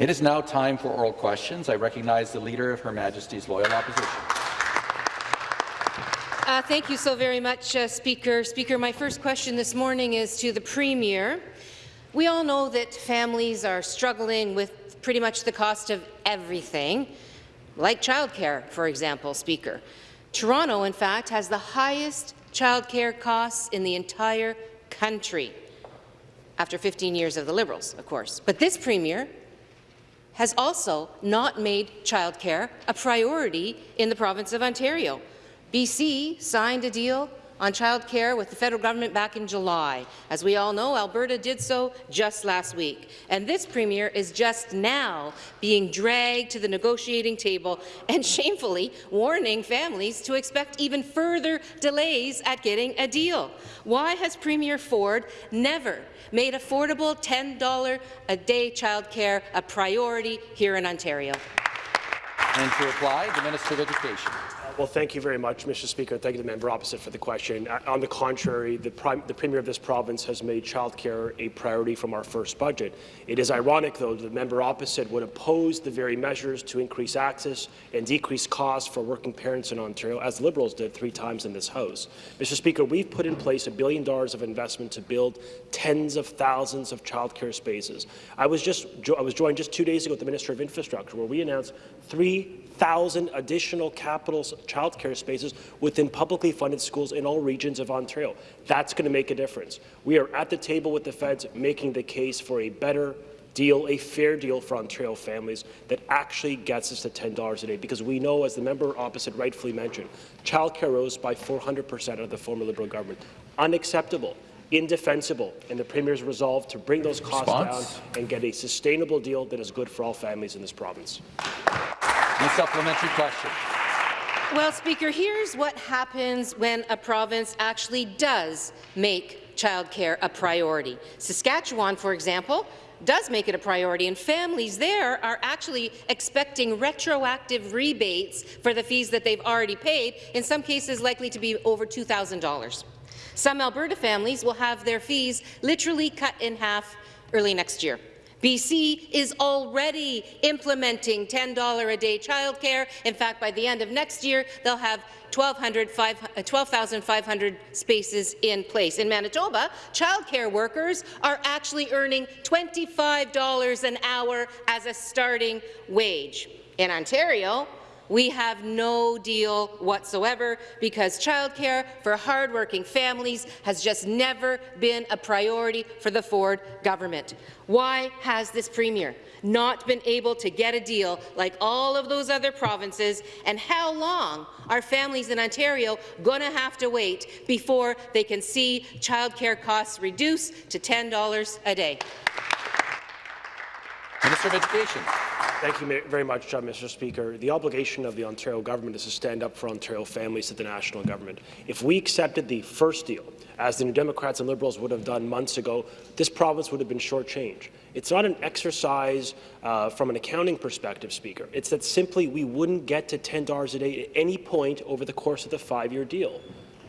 It is now time for oral questions. I recognize the Leader of Her Majesty's Loyal Opposition. Uh, thank you so very much, uh, Speaker. Speaker, my first question this morning is to the Premier. We all know that families are struggling with pretty much the cost of everything, like childcare, for example, Speaker. Toronto, in fact, has the highest childcare costs in the entire country, after 15 years of the Liberals, of course. But this Premier has also not made childcare a priority in the province of Ontario. BC signed a deal on childcare with the federal government back in July. As we all know, Alberta did so just last week. And this premier is just now being dragged to the negotiating table and shamefully warning families to expect even further delays at getting a deal. Why has Premier Ford never made affordable $10 a day childcare a priority here in Ontario? And to reply, the Minister of Education. Well, thank you very much, Mr. Speaker. Thank you to the member opposite for the question. On the contrary, the, the, Premier of this province has made childcare a priority from our first budget. It is ironic, though, that the member opposite would oppose the very measures to increase access and decrease costs for working parents in Ontario, as Liberals did three times in this House. Mr. Speaker, we've put in place a billion dollars of investment to build tens of thousands of childcare spaces. I was just I was joined just two days ago with the Minister of Infrastructure, where we announced three 1,000 additional capital childcare spaces within publicly funded schools in all regions of Ontario. That's going to make a difference. We are at the table with the feds making the case for a better deal, a fair deal for Ontario families that actually gets us to $10 a day, because we know, as the member opposite rightfully mentioned, childcare rose by 400 percent under the former Liberal government. Unacceptable indefensible, and the Premier's resolve to bring those costs Response? down and get a sustainable deal that is good for all families in this province. The supplementary question. Well, Speaker, here's what happens when a province actually does make childcare a priority. Saskatchewan, for example, does make it a priority, and families there are actually expecting retroactive rebates for the fees that they've already paid, in some cases likely to be over $2,000. Some Alberta families will have their fees literally cut in half early next year. BC is already implementing $10 a day childcare. In fact, by the end of next year, they'll have 12,500 uh, spaces in place. In Manitoba, childcare workers are actually earning $25 an hour as a starting wage. In Ontario, we have no deal whatsoever because childcare for hardworking families has just never been a priority for the Ford government. Why has this Premier not been able to get a deal like all of those other provinces, and how long are families in Ontario going to have to wait before they can see childcare costs reduce to $10 a day? Minister of Education. Thank you very much, uh, Mr. Speaker. The obligation of the Ontario government is to stand up for Ontario families to the national government. If we accepted the first deal, as the New Democrats and Liberals would have done months ago, this province would have been shortchanged. It's not an exercise uh, from an accounting perspective, Speaker. It's that simply we wouldn't get to $10 a day at any point over the course of the five-year deal.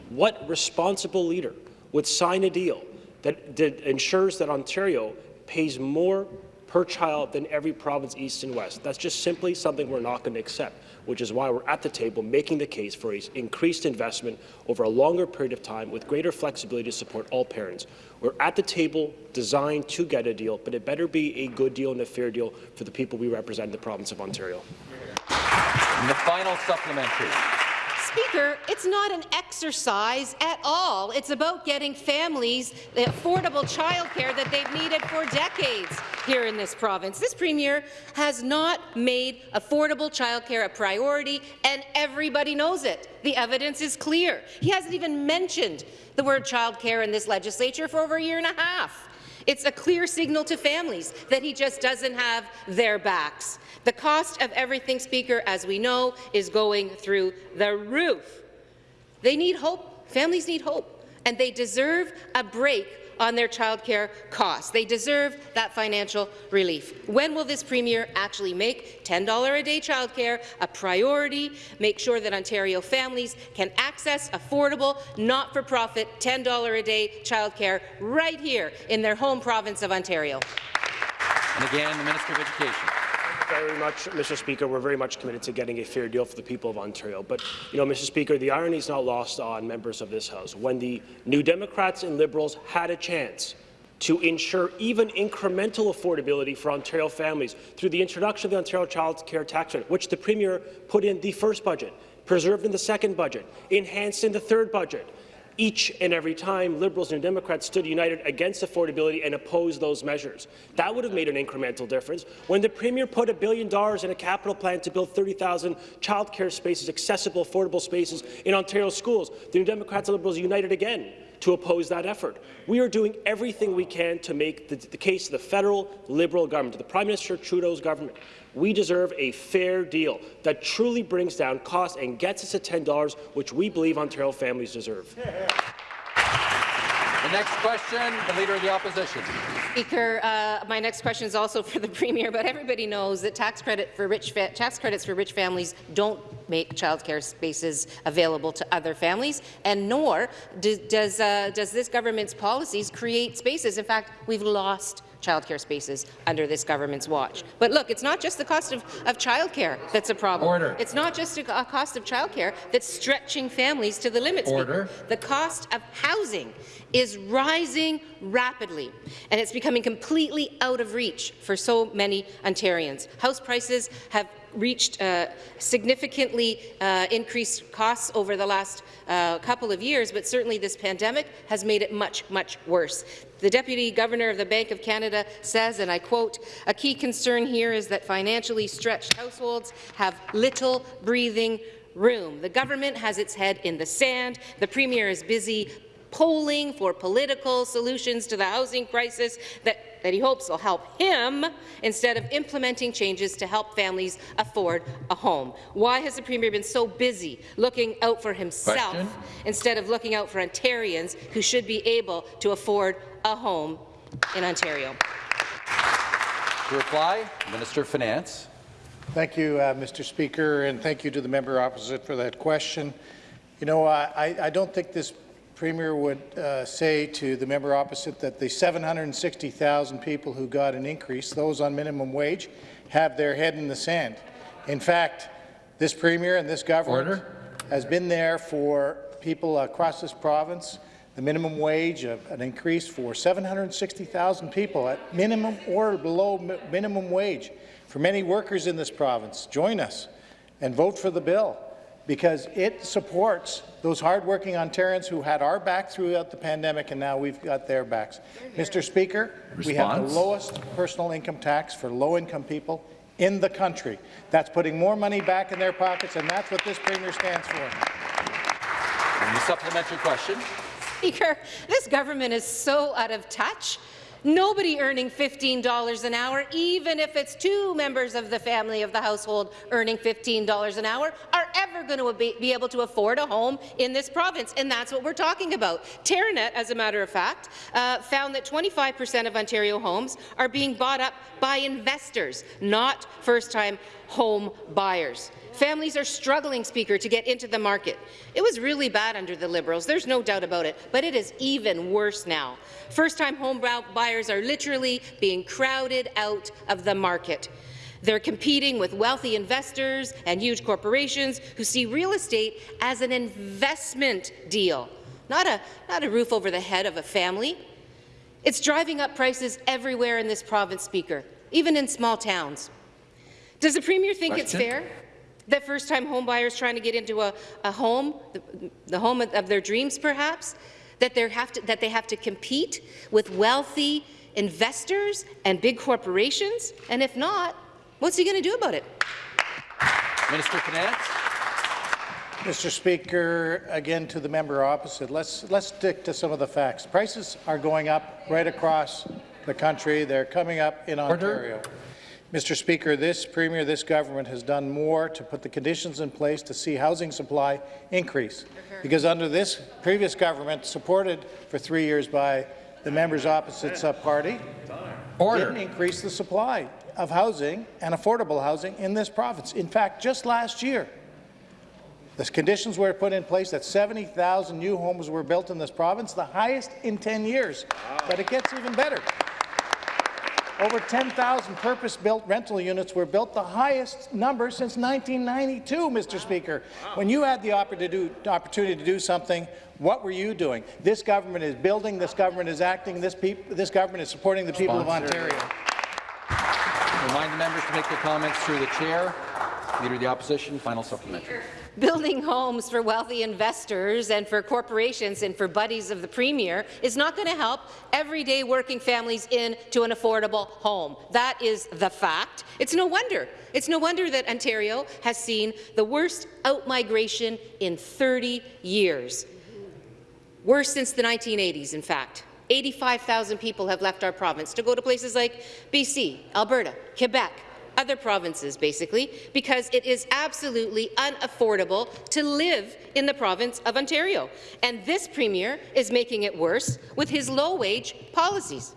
What responsible leader would sign a deal that, that ensures that Ontario pays more per child than every province east and west. That's just simply something we're not going to accept, which is why we're at the table making the case for increased investment over a longer period of time with greater flexibility to support all parents. We're at the table designed to get a deal, but it better be a good deal and a fair deal for the people we represent in the province of Ontario. And the final supplementary. Speaker, it's not an exercise at all. It's about getting families the affordable childcare that they've needed for decades here in this province. This Premier has not made affordable childcare a priority, and everybody knows it. The evidence is clear. He hasn't even mentioned the word childcare in this legislature for over a year and a half. It's a clear signal to families that he just doesn't have their backs. The cost of everything, Speaker, as we know, is going through the roof. They need hope. Families need hope, and they deserve a break on their childcare costs. They deserve that financial relief. When will this Premier actually make $10 a day childcare a priority, make sure that Ontario families can access affordable, not-for-profit $10 a day childcare right here in their home province of Ontario? And again, the Minister of Education. Very much, Mr. Speaker. We're very much committed to getting a fair deal for the people of Ontario. But, you know, Mr. Speaker, the irony is not lost on members of this House. When the New Democrats and Liberals had a chance to ensure even incremental affordability for Ontario families through the introduction of the Ontario Child Care Tax Credit, which the Premier put in the first budget, preserved in the second budget, enhanced in the third budget. Each and every time Liberals and Democrats stood united against affordability and opposed those measures. That would have made an incremental difference. When the Premier put a billion dollars in a capital plan to build 30,000 childcare spaces, accessible, affordable spaces in Ontario schools, the New Democrats and Liberals united again to oppose that effort. We are doing everything we can to make the, the case to the federal Liberal government, the Prime Minister Trudeau's government. We deserve a fair deal that truly brings down costs and gets us to $10, which we believe Ontario families deserve. The next question, the Leader of the Opposition. Speaker, uh, my next question is also for the Premier, but everybody knows that tax credit for rich tax credits for rich families don't make childcare spaces available to other families, and nor do, does uh, does this government's policies create spaces. In fact, we've lost childcare spaces under this government's watch. But look, it's not just the cost of, of childcare that's a problem. Order. It's not just a, a cost of childcare that's stretching families to the limit. Order. Speaker. The cost of housing is rising rapidly, and it's becoming completely out of reach for so many Ontarians. House prices have reached uh, significantly uh, increased costs over the last uh, couple of years, but certainly this pandemic has made it much, much worse. The Deputy Governor of the Bank of Canada says, and I quote, a key concern here is that financially stretched households have little breathing room. The government has its head in the sand. The Premier is busy polling for political solutions to the housing crisis that that he hopes will help him instead of implementing changes to help families afford a home. Why has the Premier been so busy looking out for himself Question. instead of looking out for Ontarians who should be able to afford a home in Ontario? To reply, Minister of Finance. Thank you, uh, Mr. Speaker, and thank you to the member opposite for that question. You know, I, I don't think this Premier would uh, say to the member opposite that the 760,000 people who got an increase, those on minimum wage, have their head in the sand. In fact, this Premier and this government Order. has been there for people across this province, the minimum wage, uh, an increase for 760,000 people at minimum or below mi minimum wage. For many workers in this province, join us and vote for the bill because it supports those hardworking Ontarians who had our back throughout the pandemic, and now we've got their backs. Mr. Speaker, we have the lowest personal income tax for low-income people in the country. That's putting more money back in their pockets, and that's what this Premier stands for. And the supplementary question. Speaker, this government is so out of touch. Nobody earning $15 an hour, even if it's two members of the family of the household earning $15 an hour, are ever going to be able to afford a home in this province, and that's what we're talking about. Teranet, as a matter of fact, uh, found that 25% of Ontario homes are being bought up by investors, not first-time home buyers. Families are struggling, Speaker, to get into the market. It was really bad under the Liberals, there's no doubt about it, but it is even worse now. First-time home buyers are literally being crowded out of the market. They're competing with wealthy investors and huge corporations who see real estate as an investment deal, not a, not a roof over the head of a family. It's driving up prices everywhere in this province, Speaker, even in small towns. Does the Premier think Question? it's fair that first-time homebuyers trying to get into a, a home, the, the home of their dreams perhaps, that, have to, that they have to compete with wealthy investors and big corporations? And if not, what's he going to do about it? Minister of Finance. Mr. Speaker, again to the member opposite, let's, let's stick to some of the facts. Prices are going up right across the country. They're coming up in Ontario. Order. Ontario. Mr. Speaker, this Premier, this government has done more to put the conditions in place to see housing supply increase. Because under this previous government, supported for three years by the members opposite sub-party, Order. didn't increase the supply of housing and affordable housing in this province. In fact, just last year, the conditions were put in place that 70,000 new homes were built in this province, the highest in 10 years. But it gets even better. Over 10,000 purpose-built rental units were built, the highest number since 1992, Mr. Speaker. When you had the opportunity to do something, what were you doing? This government is building, this government is acting, this, this government is supporting the people Sponsor. of Ontario. Remind the members to make their comments through the chair. Leader of the Opposition, final supplementary. Building homes for wealthy investors and for corporations and for buddies of the Premier is not going to help everyday working families into an affordable home. That is the fact. It's no wonder. It's no wonder that Ontario has seen the worst outmigration in 30 years. Worse since the 1980s, in fact. 85,000 people have left our province to go to places like BC, Alberta, Quebec, other provinces, basically, because it is absolutely unaffordable to live in the province of Ontario. And this Premier is making it worse with his low-wage policies.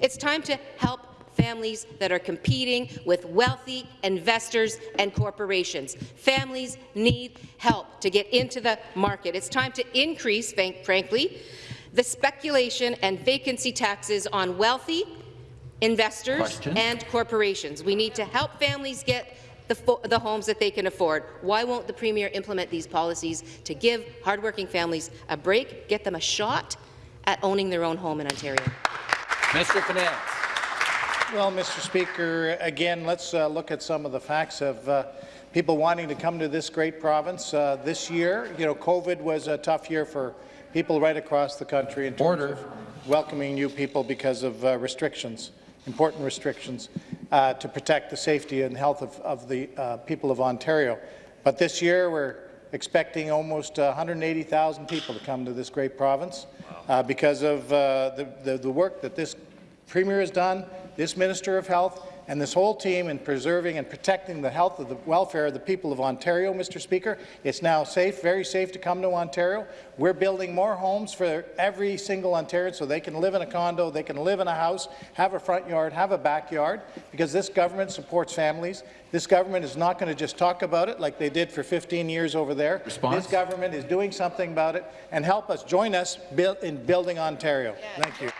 It's time to help families that are competing with wealthy investors and corporations. Families need help to get into the market. It's time to increase, frankly, the speculation and vacancy taxes on wealthy investors Question. and corporations. We need to help families get the, the, homes that they can afford. Why won't the Premier implement these policies to give hardworking families a break, get them a shot at owning their own home in Ontario? Mr. of Finance. Well, Mr. Speaker, again, let's uh, look at some of the facts of uh, people wanting to come to this great province. Uh, this year, you know, COVID was a tough year for people right across the country in terms Order. of welcoming new people because of uh, restrictions important restrictions uh, to protect the safety and health of, of the uh, people of Ontario. But this year, we're expecting almost 180,000 people to come to this great province uh, because of uh, the, the, the work that this Premier has done, this Minister of Health, and this whole team in preserving and protecting the health of the welfare of the people of Ontario, Mr. Speaker. It's now safe, very safe to come to Ontario. We're building more homes for every single Ontarian so they can live in a condo, they can live in a house, have a front yard, have a backyard, because this government supports families. This government is not going to just talk about it like they did for 15 years over there. Response? This government is doing something about it, and help us, join us in building Ontario. Thank you.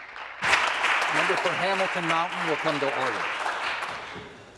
Member for Hamilton Mountain will come to order.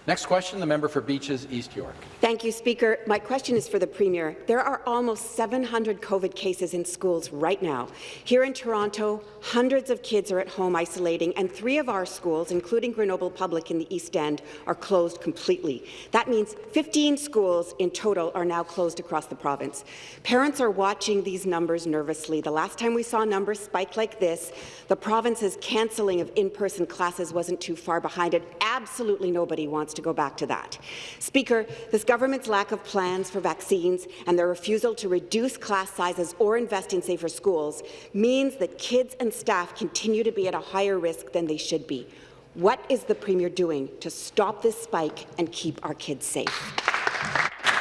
Next question, the member for Beaches, East York. Thank you, Speaker. My question is for the Premier. There are almost 700 COVID cases in schools right now. Here in Toronto, hundreds of kids are at home isolating, and three of our schools, including Grenoble Public in the East End, are closed completely. That means 15 schools in total are now closed across the province. Parents are watching these numbers nervously. The last time we saw numbers spike like this, the province's cancelling of in-person classes wasn't too far behind it. Absolutely nobody wants to go back to that. Speaker, this government's lack of plans for vaccines and their refusal to reduce class sizes or invest in safer schools means that kids and staff continue to be at a higher risk than they should be. What is the Premier doing to stop this spike and keep our kids safe?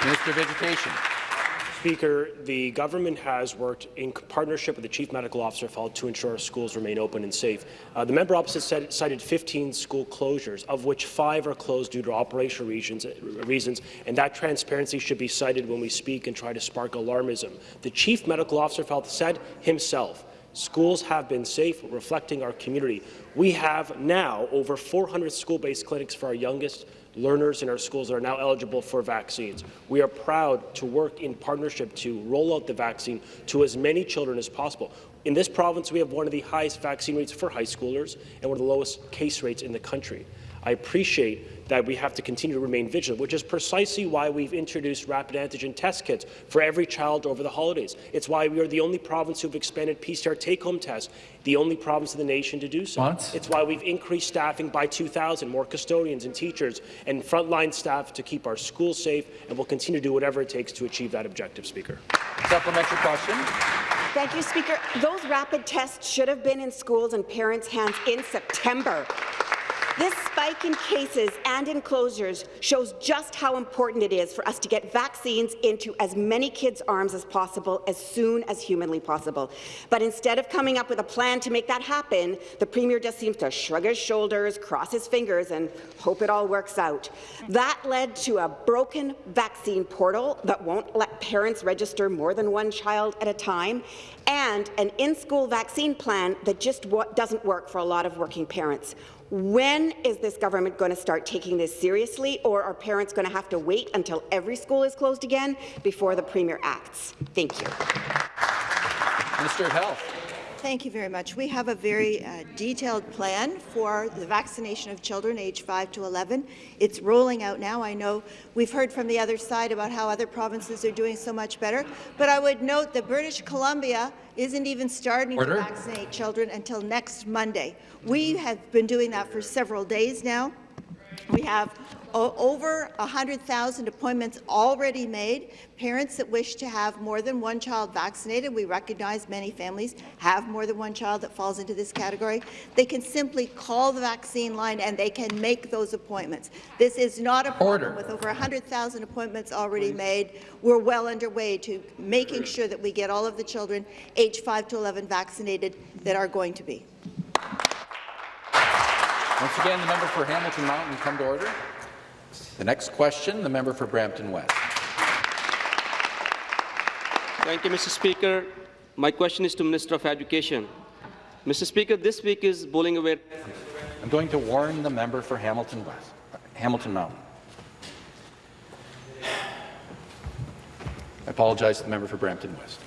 Minister of Education. Speaker, the government has worked in partnership with the Chief Medical Officer of to ensure our schools remain open and safe. Uh, the member opposite said, cited 15 school closures, of which five are closed due to operational reasons, reasons, and that transparency should be cited when we speak and try to spark alarmism. The Chief Medical Officer of Health said himself, Schools have been safe, reflecting our community. We have now over 400 school-based clinics for our youngest learners in our schools that are now eligible for vaccines. We are proud to work in partnership to roll out the vaccine to as many children as possible. In this province, we have one of the highest vaccine rates for high schoolers and one of the lowest case rates in the country. I appreciate that we have to continue to remain vigilant, which is precisely why we've introduced rapid antigen test kits for every child over the holidays. It's why we are the only province who've expanded PCR take-home tests, the only province in the nation to do so. Once. It's why we've increased staffing by 2,000, more custodians and teachers and frontline staff to keep our schools safe, and we'll continue to do whatever it takes to achieve that objective, Speaker. Supplementary question. Thank you, Speaker. Those rapid tests should have been in schools and parents' hands in September. This spike in cases and in closures shows just how important it is for us to get vaccines into as many kids' arms as possible as soon as humanly possible. But instead of coming up with a plan to make that happen, the Premier just seems to shrug his shoulders, cross his fingers, and hope it all works out. That led to a broken vaccine portal that won't let parents register more than one child at a time, and an in-school vaccine plan that just doesn't work for a lot of working parents. When is this government going to start taking this seriously, or are parents going to have to wait until every school is closed again before the Premier acts? Thank you. Minister of Health. Thank you very much. We have a very uh, detailed plan for the vaccination of children aged 5 to 11. It's rolling out now. I know we've heard from the other side about how other provinces are doing so much better, but I would note that British Columbia isn't even starting Order. to vaccinate children until next Monday. We have been doing that for several days now. We have over 100,000 appointments already made. Parents that wish to have more than one child vaccinated, we recognize many families have more than one child that falls into this category. They can simply call the vaccine line and they can make those appointments. This is not a problem Order. with over 100,000 appointments already made. We're well underway to making sure that we get all of the children aged 5 to 11 vaccinated that are going to be. Once again, the member for Hamilton Mountain come to order. The next question, the member for Brampton West. Thank you, Mr. Speaker. My question is to Minister of Education. Mr. Speaker, this week is Bowling Aware. I'm going to warn the member for Hamilton West, Hamilton Mountain. I apologize to the member for Brampton West.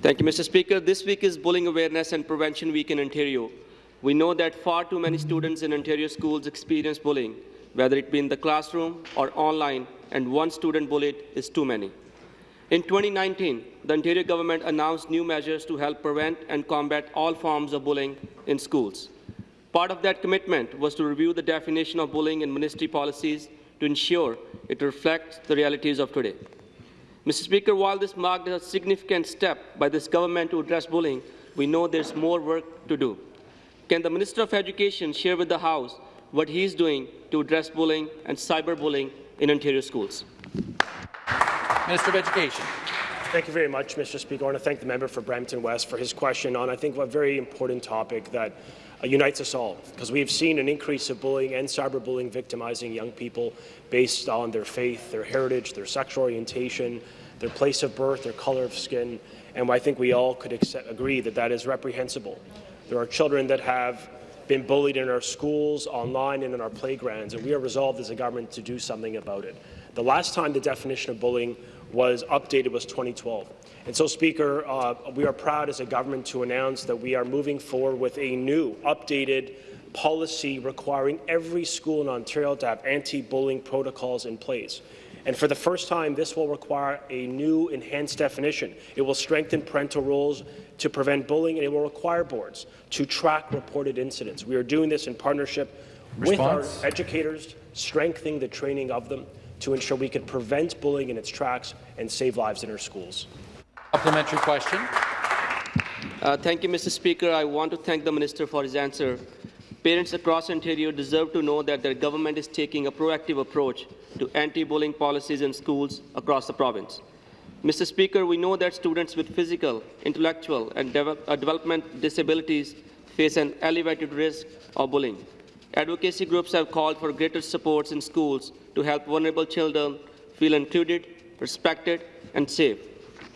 Thank you, Mr. Speaker. This week is Bullying Awareness and Prevention Week in Ontario. We know that far too many students in Ontario schools experience bullying, whether it be in the classroom or online, and one student bullied is too many. In 2019, the Ontario government announced new measures to help prevent and combat all forms of bullying in schools. Part of that commitment was to review the definition of bullying in ministry policies to ensure it reflects the realities of today. Mr. Speaker, while this marked a significant step by this government to address bullying, we know there's more work to do. Can the Minister of Education share with the House what he is doing to address bullying and cyberbullying in Ontario schools? Minister of Education. Thank you very much, Mr. Speaker. I want to thank the member for Brampton West for his question on, I think, a very important topic that uh, unites us all, because we have seen an increase of bullying and cyberbullying victimizing young people based on their faith, their heritage, their sexual orientation, their place of birth, their color of skin, and I think we all could accept, agree that that is reprehensible. There are children that have been bullied in our schools, online, and in our playgrounds, and we are resolved as a government to do something about it. The last time the definition of bullying was updated was 2012. And so, Speaker, uh, we are proud as a government to announce that we are moving forward with a new, updated policy requiring every school in Ontario to have anti-bullying protocols in place. And for the first time, this will require a new enhanced definition. It will strengthen parental roles to prevent bullying, and it will require boards to track reported incidents. We are doing this in partnership with our educators, strengthening the training of them to ensure we can prevent bullying in its tracks and save lives in our schools. Supplementary question. Uh, thank you, Mr. Speaker. I want to thank the Minister for his answer. Parents across Ontario deserve to know that their government is taking a proactive approach to anti-bullying policies in schools across the province. Mr. Speaker, we know that students with physical, intellectual, and devel uh, development disabilities face an elevated risk of bullying. Advocacy groups have called for greater supports in schools to help vulnerable children feel included, respected, and safe.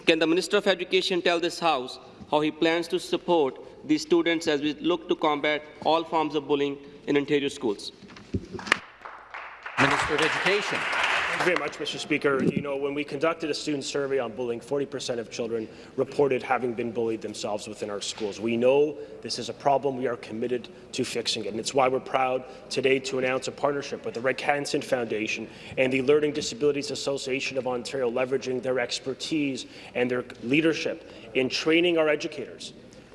Can the Minister of Education tell this House how he plans to support these students as we look to combat all forms of bullying in Ontario schools? Minister of Education. Thank you very much, Mr. Speaker. You know, when we conducted a student survey on bullying, 40% of children reported having been bullied themselves within our schools. We know this is a problem. We are committed to fixing it, and it's why we're proud today to announce a partnership with the Rick Hansen Foundation and the Learning Disabilities Association of Ontario, leveraging their expertise and their leadership in training our educators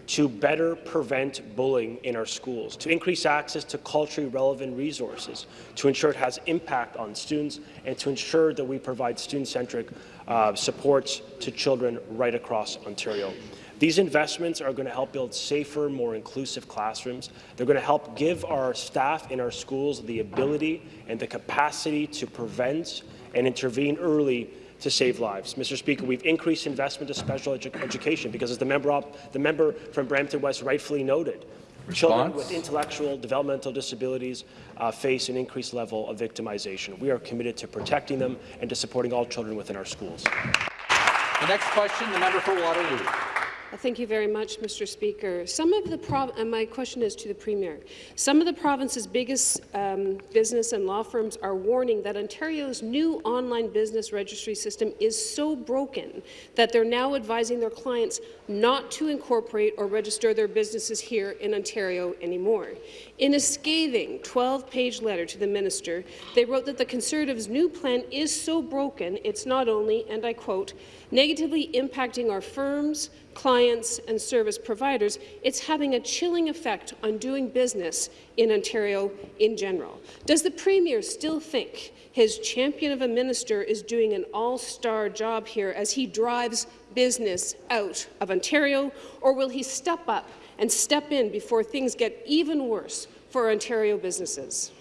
to better prevent bullying in our schools, to increase access to culturally relevant resources, to ensure it has impact on students, and to ensure that we provide student-centric uh, supports to children right across Ontario. These investments are going to help build safer, more inclusive classrooms. They're going to help give our staff in our schools the ability and the capacity to prevent and intervene early to save lives. Mr. Speaker, we've increased investment to special edu education because, as the member, op the member from Brampton West rightfully noted, children with intellectual developmental disabilities uh, face an increased level of victimization. We are committed to protecting them and to supporting all children within our schools. The next question, the member for Waterloo. Thank you very much, Mr. Speaker. Some of the my question is to the Premier. Some of the province's biggest um, business and law firms are warning that Ontario's new online business registry system is so broken that they're now advising their clients not to incorporate or register their businesses here in Ontario anymore. In a scathing 12-page letter to the minister, they wrote that the Conservatives' new plan is so broken it's not only, and I quote, negatively impacting our firms, clients and service providers, it's having a chilling effect on doing business in Ontario in general. Does the Premier still think his champion of a minister is doing an all-star job here as he drives business out of Ontario, or will he step up and step in before things get even worse for Ontario businesses?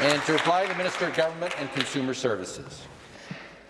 And to reply, the Minister of Government and Consumer Services.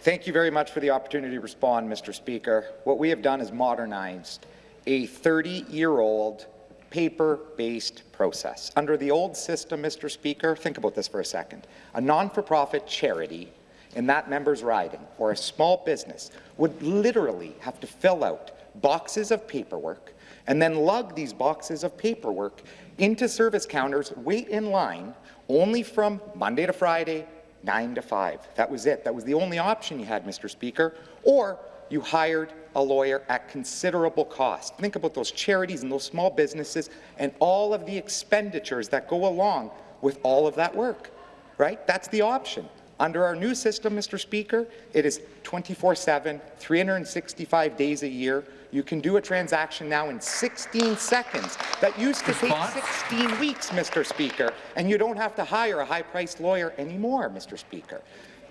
Thank you very much for the opportunity to respond, Mr. Speaker. What we have done is modernized a 30-year-old paper-based process. Under the old system, Mr. Speaker, think about this for a second. A non-for-profit charity in that member's riding or a small business would literally have to fill out boxes of paperwork and then lug these boxes of paperwork into service counters, wait in line only from Monday to Friday, 9 to 5. That was it. That was the only option you had, Mr. Speaker. Or you hired a lawyer at considerable cost. Think about those charities and those small businesses and all of the expenditures that go along with all of that work, right? That's the option. Under our new system, Mr. Speaker, it is 24-7, 365 days a year. You can do a transaction now in 16 seconds. That used to Response? take 16 weeks, Mr. Speaker, and you don't have to hire a high-priced lawyer anymore, Mr. Speaker.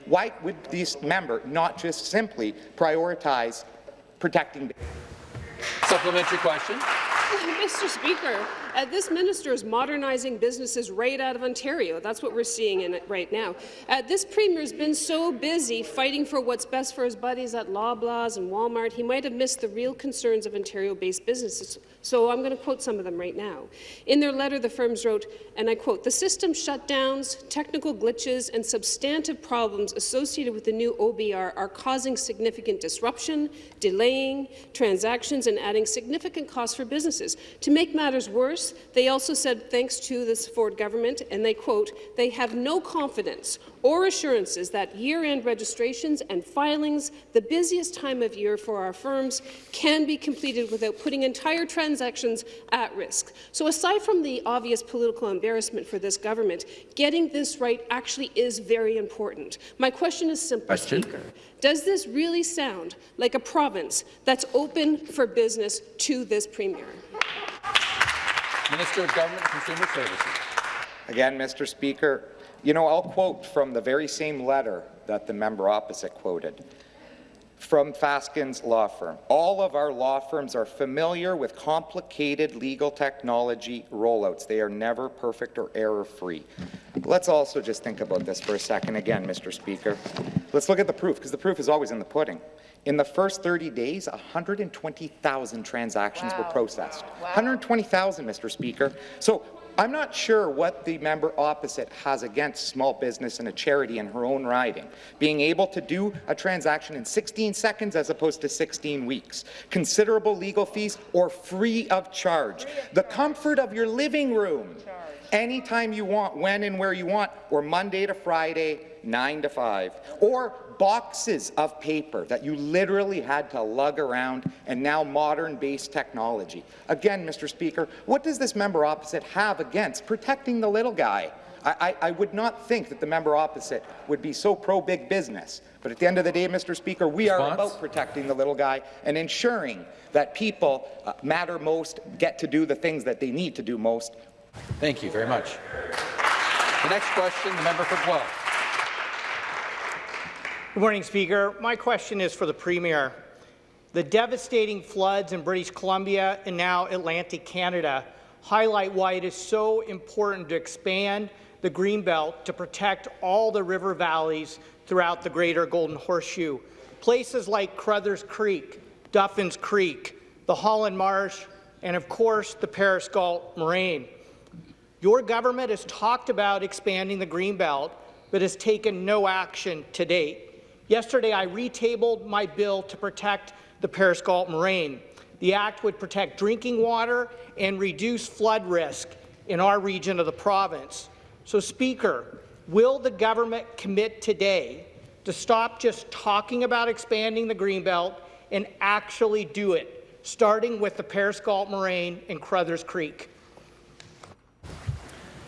Why would this member not just simply prioritize protecting Supplementary question. Mr. Speaker, uh, this minister is modernizing businesses right out of Ontario. That's what we're seeing in it right now. Uh, this premier's been so busy fighting for what's best for his buddies at Loblaws and Walmart, he might have missed the real concerns of Ontario-based businesses. So I'm going to quote some of them right now. In their letter, the firms wrote, and I quote, the system shutdowns, technical glitches, and substantive problems associated with the new OBR are causing significant disruption, delaying transactions, and adding significant costs for businesses. To make matters worse, they also said thanks to this Ford government, and they quote, they have no confidence or assurances that year-end registrations and filings, the busiest time of year for our firms, can be completed without putting entire transactions at risk. So aside from the obvious political embarrassment for this government, getting this right actually is very important. My question is simple, Question. Speaker. Does this really sound like a province that's open for business to this Premier? Minister of Government and Consumer Services. Again, Mr. Speaker, you know, I'll quote from the very same letter that the member opposite quoted from Fasken's law firm. All of our law firms are familiar with complicated legal technology rollouts. They are never perfect or error-free. Let's also just think about this for a second again, Mr. Speaker. Let's look at the proof, because the proof is always in the pudding. In the first 30 days, 120,000 transactions were processed. 120,000, Mr. Speaker. So I'm not sure what the member opposite has against small business and a charity in her own riding, being able to do a transaction in 16 seconds as opposed to 16 weeks, considerable legal fees or free of charge, the comfort of your living room, anytime you want, when and where you want, or Monday to Friday, 9 to 5, or boxes of paper that you literally had to lug around, and now modern-based technology. Again, Mr. Speaker, what does this member opposite have against protecting the little guy? I, I, I would not think that the member opposite would be so pro-big business. But at the end of the day, Mr. Speaker, we are about protecting the little guy and ensuring that people uh, matter most, get to do the things that they need to do most. Thank you very much. The next question, the member for Guelph. Good morning, Speaker. My question is for the Premier. The devastating floods in British Columbia and now Atlantic Canada highlight why it is so important to expand the Greenbelt to protect all the river valleys throughout the Greater Golden Horseshoe. Places like Carruthers Creek, Duffins Creek, the Holland Marsh, and of course the Paris Galt Moraine. Your government has talked about expanding the Greenbelt, but has taken no action to date. Yesterday, I retabled my bill to protect the Paris Galt Moraine. The Act would protect drinking water and reduce flood risk in our region of the province. So, Speaker, will the government commit today to stop just talking about expanding the Greenbelt and actually do it, starting with the Paris Galt Moraine and Carruthers Creek?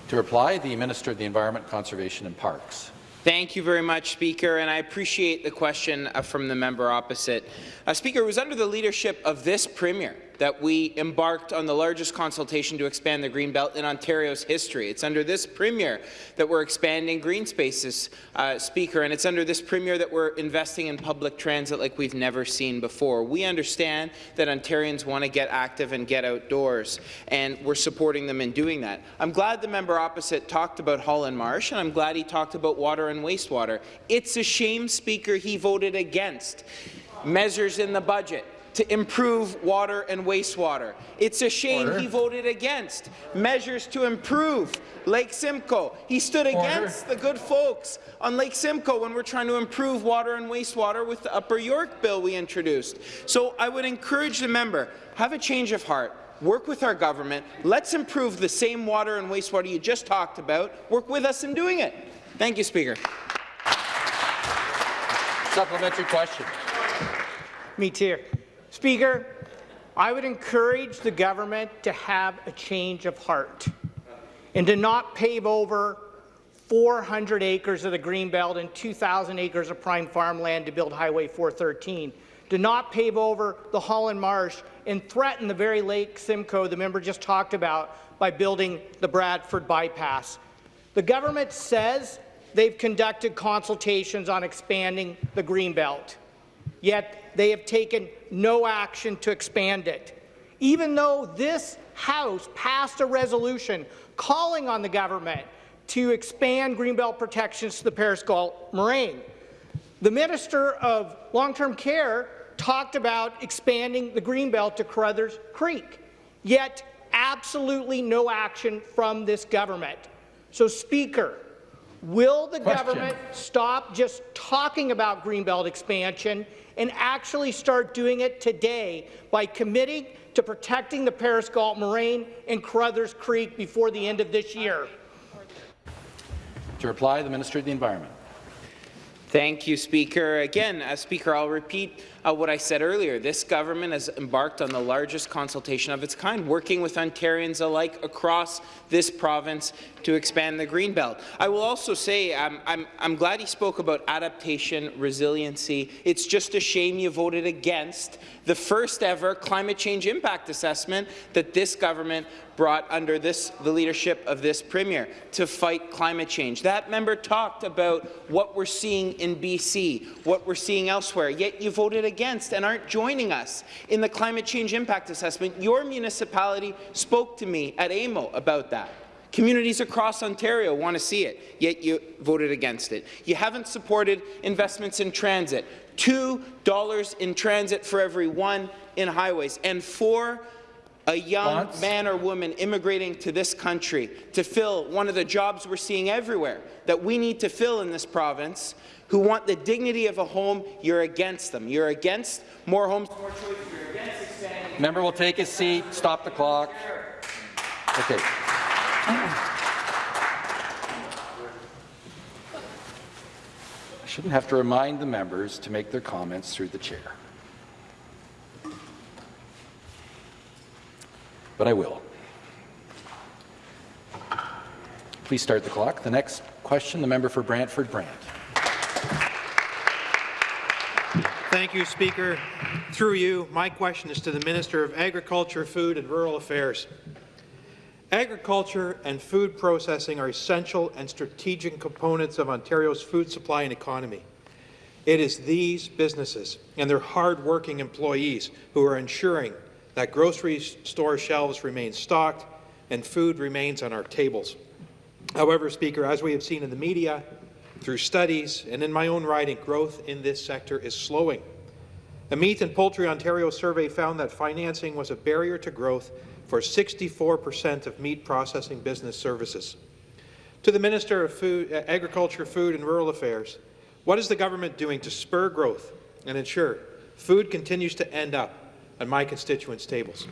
To reply, the Minister of the Environment, Conservation and Parks. Thank you very much, Speaker, and I appreciate the question uh, from the member opposite. Uh, Speaker, it was under the leadership of this Premier that we embarked on the largest consultation to expand the green belt in Ontario's history. It's under this Premier that we're expanding green spaces, uh, Speaker, and it's under this Premier that we're investing in public transit like we've never seen before. We understand that Ontarians want to get active and get outdoors, and we're supporting them in doing that. I'm glad the member opposite talked about Holland Marsh, and I'm glad he talked about water and wastewater. It's a shame, Speaker, he voted against measures in the budget to improve water and wastewater. It's a shame Order. he voted against measures to improve Lake Simcoe. He stood Order. against the good folks on Lake Simcoe when we're trying to improve water and wastewater with the Upper York bill we introduced. So I would encourage the member, have a change of heart. Work with our government. Let's improve the same water and wastewater you just talked about. Work with us in doing it. Thank you, Speaker. Supplementary question. Me too. Speaker, I would encourage the government to have a change of heart and to not pave over 400 acres of the Greenbelt and 2,000 acres of prime farmland to build Highway 413, to not pave over the Holland Marsh and threaten the very Lake Simcoe the member just talked about by building the Bradford bypass. The government says they've conducted consultations on expanding the Greenbelt yet they have taken no action to expand it. Even though this House passed a resolution calling on the government to expand Greenbelt protections to the Paris Galt Moraine. The Minister of Long-Term Care talked about expanding the Greenbelt to Carruthers Creek, yet absolutely no action from this government. So, Speaker, will the Question. government stop just talking about Greenbelt expansion and actually start doing it today by committing to protecting the Paris Galt Moraine and Carruthers Creek before the end of this year? To reply, the Minister of the Environment. Thank you, Speaker. Again, uh, Speaker, I'll repeat uh, what I said earlier. This government has embarked on the largest consultation of its kind, working with Ontarians alike across this province to expand the Greenbelt. I will also say um, I'm, I'm glad he spoke about adaptation, resiliency. It's just a shame you voted against the first ever climate change impact assessment that this government brought under this, the leadership of this Premier to fight climate change. That member talked about what we're seeing in BC, what we're seeing elsewhere, yet you voted against and aren't joining us in the climate change impact assessment. Your municipality spoke to me at AMO about that. Communities across Ontario want to see it, yet you voted against it. You haven't supported investments in transit. $2 in transit for every one in highways, and for a young man or woman immigrating to this country to fill one of the jobs we're seeing everywhere that we need to fill in this province, who want the dignity of a home, you're against them. You're against more homes, more choice. You're against expanding. Member will take his seat. Stop the clock. Okay. I shouldn't have to remind the members to make their comments through the chair. But I will. Please start the clock. The next question, the member for Brantford Brant. Thank you, Speaker. Through you, my question is to the Minister of Agriculture, Food and Rural Affairs. Agriculture and food processing are essential and strategic components of Ontario's food supply and economy. It is these businesses and their hard-working employees who are ensuring that grocery store shelves remain stocked and food remains on our tables. However, Speaker, as we have seen in the media, through studies, and in my own writing, growth in this sector is slowing. A Meat and Poultry Ontario survey found that financing was a barrier to growth for 64% of meat processing business services. To the Minister of Food, uh, Agriculture, Food and Rural Affairs, what is the government doing to spur growth and ensure food continues to end up on my constituents' tables.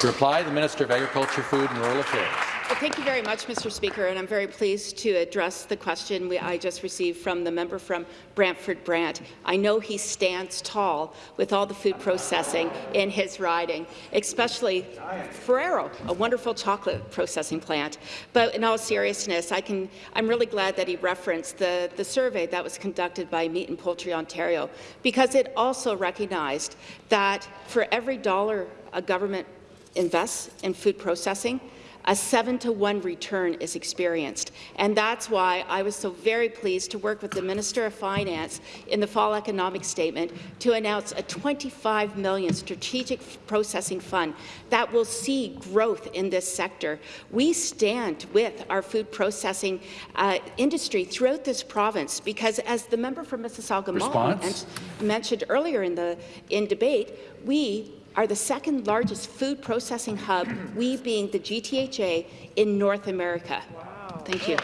To reply, the Minister of Agriculture, Food and Rural Affairs. Thank you very much, Mr. Speaker, and I'm very pleased to address the question we, I just received from the member from Brantford Brant. I know he stands tall with all the food processing in his riding, especially Ferrero, a wonderful chocolate processing plant. But in all seriousness, I can, I'm really glad that he referenced the, the survey that was conducted by Meat and Poultry Ontario, because it also recognized that for every dollar a government invests in food processing, a seven to one return is experienced. And that's why I was so very pleased to work with the Minister of Finance in the fall economic statement to announce a 25 million strategic processing fund that will see growth in this sector. We stand with our food processing uh, industry throughout this province because as the member from Mississauga Response? mentioned earlier in the in debate, we are the second largest food processing hub, we being the GTHA, in North America. Wow. Thank you.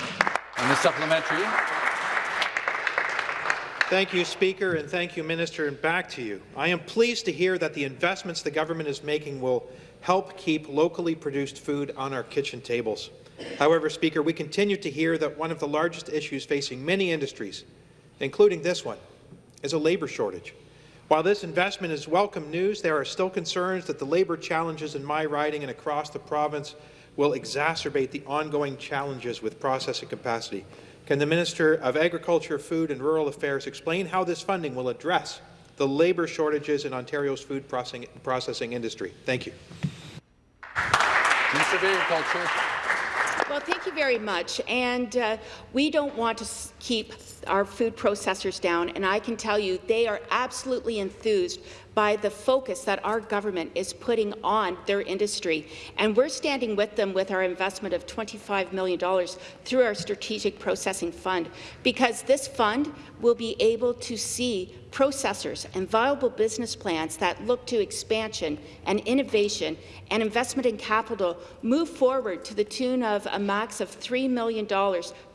And the supplementary. Thank you, Speaker, and thank you, Minister, and back to you. I am pleased to hear that the investments the government is making will help keep locally produced food on our kitchen tables. However, Speaker, we continue to hear that one of the largest issues facing many industries, including this one, is a labour shortage. While this investment is welcome news, there are still concerns that the labour challenges in my riding and across the province will exacerbate the ongoing challenges with processing capacity. Can the Minister of Agriculture, Food and Rural Affairs explain how this funding will address the labour shortages in Ontario's food processing, processing industry? Thank you. Minister of Agriculture. Well, thank you very much. And uh, we don't want to keep our food processors down, and I can tell you they are absolutely enthused by the focus that our government is putting on their industry. And we're standing with them with our investment of $25 million through our Strategic Processing Fund, because this fund will be able to see processors and viable business plans that look to expansion and innovation and investment in capital move forward to the tune of a max of $3 million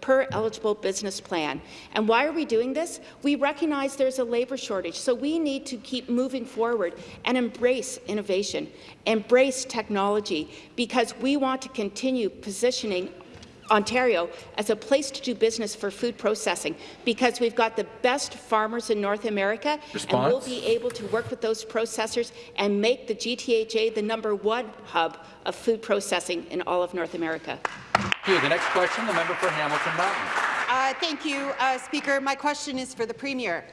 per eligible business plan. And why are we doing this? We recognize there's a labour shortage, so we need to keep moving forward and embrace innovation, embrace technology, because we want to continue positioning Ontario as a place to do business for food processing because we've got the best farmers in North America Response? and we'll be able to work with those processors and make the GTHA the number one hub of food processing in all of North America. Thank you. The next question, the member for Hamilton Mountain. Uh, thank you, uh, Speaker. My question is for the Premier.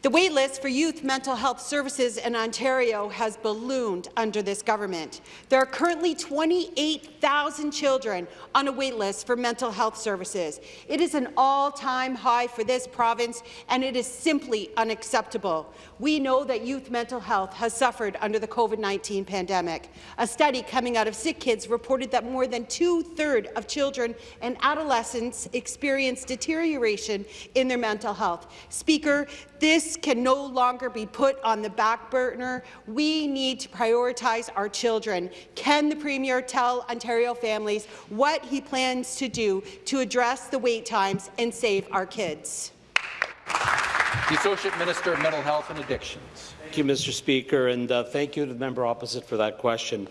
The waitlist for youth mental health services in Ontario has ballooned under this government. There are currently 28,000 children on a waitlist for mental health services. It is an all-time high for this province, and it is simply unacceptable. We know that youth mental health has suffered under the COVID-19 pandemic. A study coming out of Sick Kids reported that more than two-thirds of children and adolescents experience deterioration in their mental health. Speaker, this can no longer be put on the back burner. We need to prioritize our children. Can the Premier tell Ontario families what he plans to do to address the wait times and save our kids? The Associate Minister of Mental Health and Addictions. Thank you, Mr. Speaker, and uh, thank you to the member opposite for that question.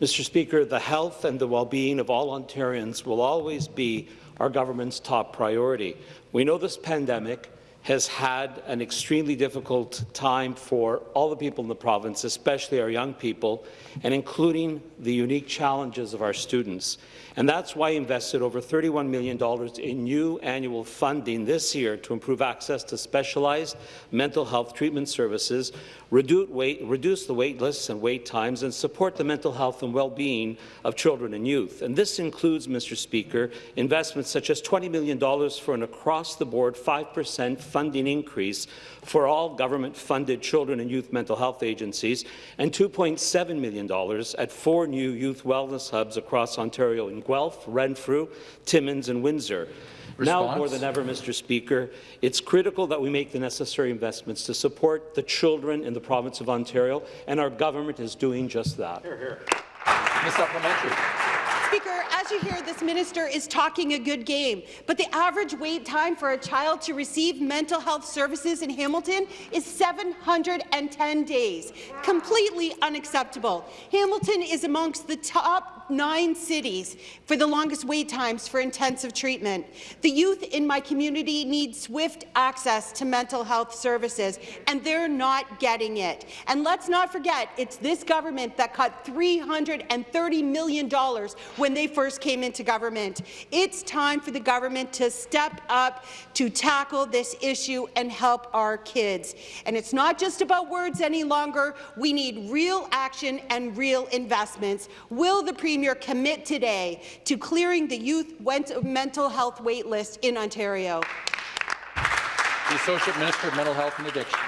Mr. Speaker, the health and the well-being of all Ontarians will always be our government's top priority. We know this pandemic has had an extremely difficult time for all the people in the province, especially our young people, and including the unique challenges of our students. And that's why I invested over $31 million in new annual funding this year to improve access to specialized mental health treatment services, reduce, wait, reduce the wait lists and wait times, and support the mental health and well-being of children and youth. And this includes, Mr. Speaker, investments such as $20 million for an across-the-board 5% funding increase for all government-funded children and youth mental health agencies, and $2.7 million at four new youth wellness hubs across Ontario in Guelph, Renfrew, Timmins, and Windsor. Now more than ever, Mr. Speaker, it's critical that we make the necessary investments to support the children in the province of Ontario, and our government is doing just that. Here, The supplementary. Speaker, as you hear, this minister is talking a good game, but the average wait time for a child to receive mental health services in Hamilton is 710 days. Completely unacceptable. Hamilton is amongst the top nine cities for the longest wait times for intensive treatment. The youth in my community need swift access to mental health services, and they're not getting it. And let's not forget, it's this government that cut $330 million when they first came into government. It's time for the government to step up to tackle this issue and help our kids. And it's not just about words any longer. We need real action and real investments. Will the Premier commit today to clearing the youth mental health wait list in Ontario? The Associate Minister of Mental Health and Addiction.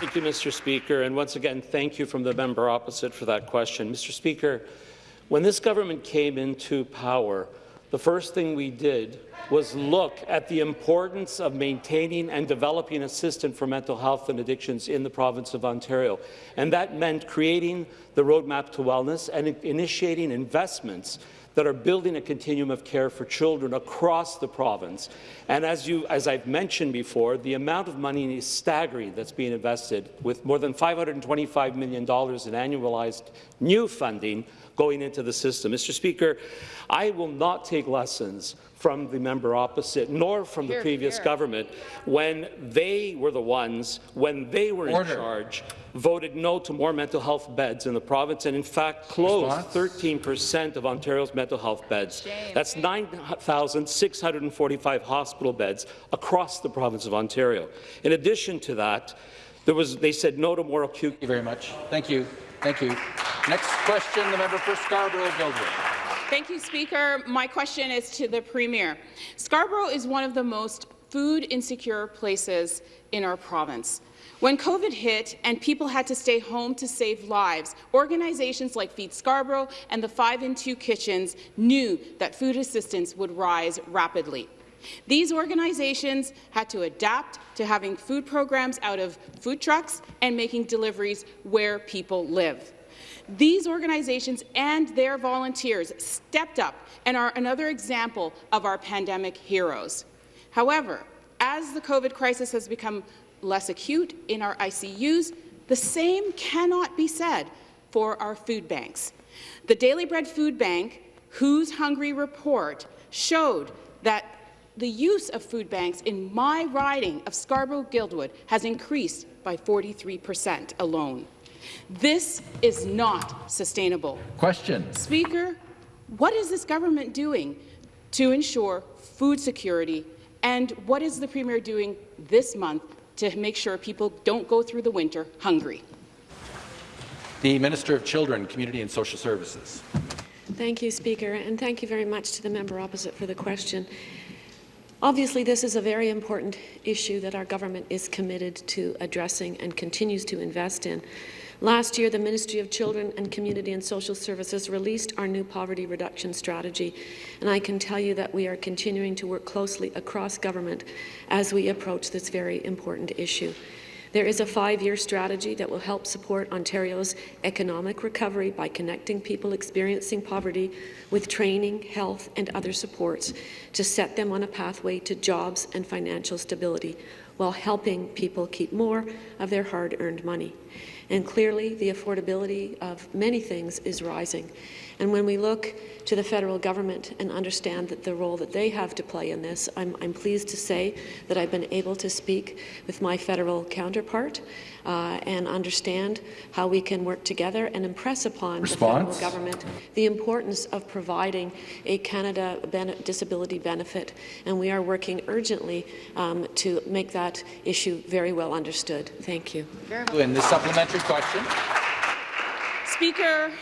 Thank you, Mr. Speaker. And once again, thank you from the member opposite for that question. Mr. Speaker, when this government came into power, the first thing we did was look at the importance of maintaining and developing a system for mental health and addictions in the province of Ontario. And that meant creating the Roadmap to Wellness and initiating investments that are building a continuum of care for children across the province. And as, you, as I've mentioned before, the amount of money is staggering that's being invested, with more than $525 million in annualized new funding going into the system. Mr. Speaker, I will not take lessons from the member opposite, nor from the previous here. government, when they were the ones, when they were Order. in charge, voted no to more mental health beds in the province, and in fact closed 13% of Ontario's mental health beds. Shame. That's 9,645 hospital beds across the province of Ontario. In addition to that, there was, they said no to more acute. Thank you very much. Thank you. Thank you. Next question, the member for Scarborough-Guildwood. Thank you, Speaker. My question is to the Premier. Scarborough is one of the most food insecure places in our province. When COVID hit and people had to stay home to save lives, organizations like Feed Scarborough and the 5 in 2 Kitchens knew that food assistance would rise rapidly. These organizations had to adapt to having food programs out of food trucks and making deliveries where people live. These organizations and their volunteers stepped up and are another example of our pandemic heroes. However, as the COVID crisis has become less acute in our ICUs, the same cannot be said for our food banks. The Daily Bread Food Bank, Who's Hungry report, showed that the use of food banks in my riding of Scarborough-Guildwood has increased by 43 per cent alone. This is not sustainable. Question. Speaker, what is this government doing to ensure food security, and what is the Premier doing this month to make sure people don't go through the winter hungry? The Minister of Children, Community and Social Services. Thank you, Speaker, and thank you very much to the member opposite for the question. Obviously, this is a very important issue that our government is committed to addressing and continues to invest in. Last year, the Ministry of Children and Community and Social Services released our new poverty reduction strategy, and I can tell you that we are continuing to work closely across government as we approach this very important issue. There is a five-year strategy that will help support Ontario's economic recovery by connecting people experiencing poverty with training, health and other supports to set them on a pathway to jobs and financial stability while helping people keep more of their hard-earned money. And clearly, the affordability of many things is rising. And when we look to the federal government and understand that the role that they have to play in this, I'm, I'm pleased to say that I've been able to speak with my federal counterpart uh, and understand how we can work together and impress upon Response? the federal government the importance of providing a Canada disability benefit. And we are working urgently um, to make that issue very well understood. Thank you. In the supplementary question. Speaker,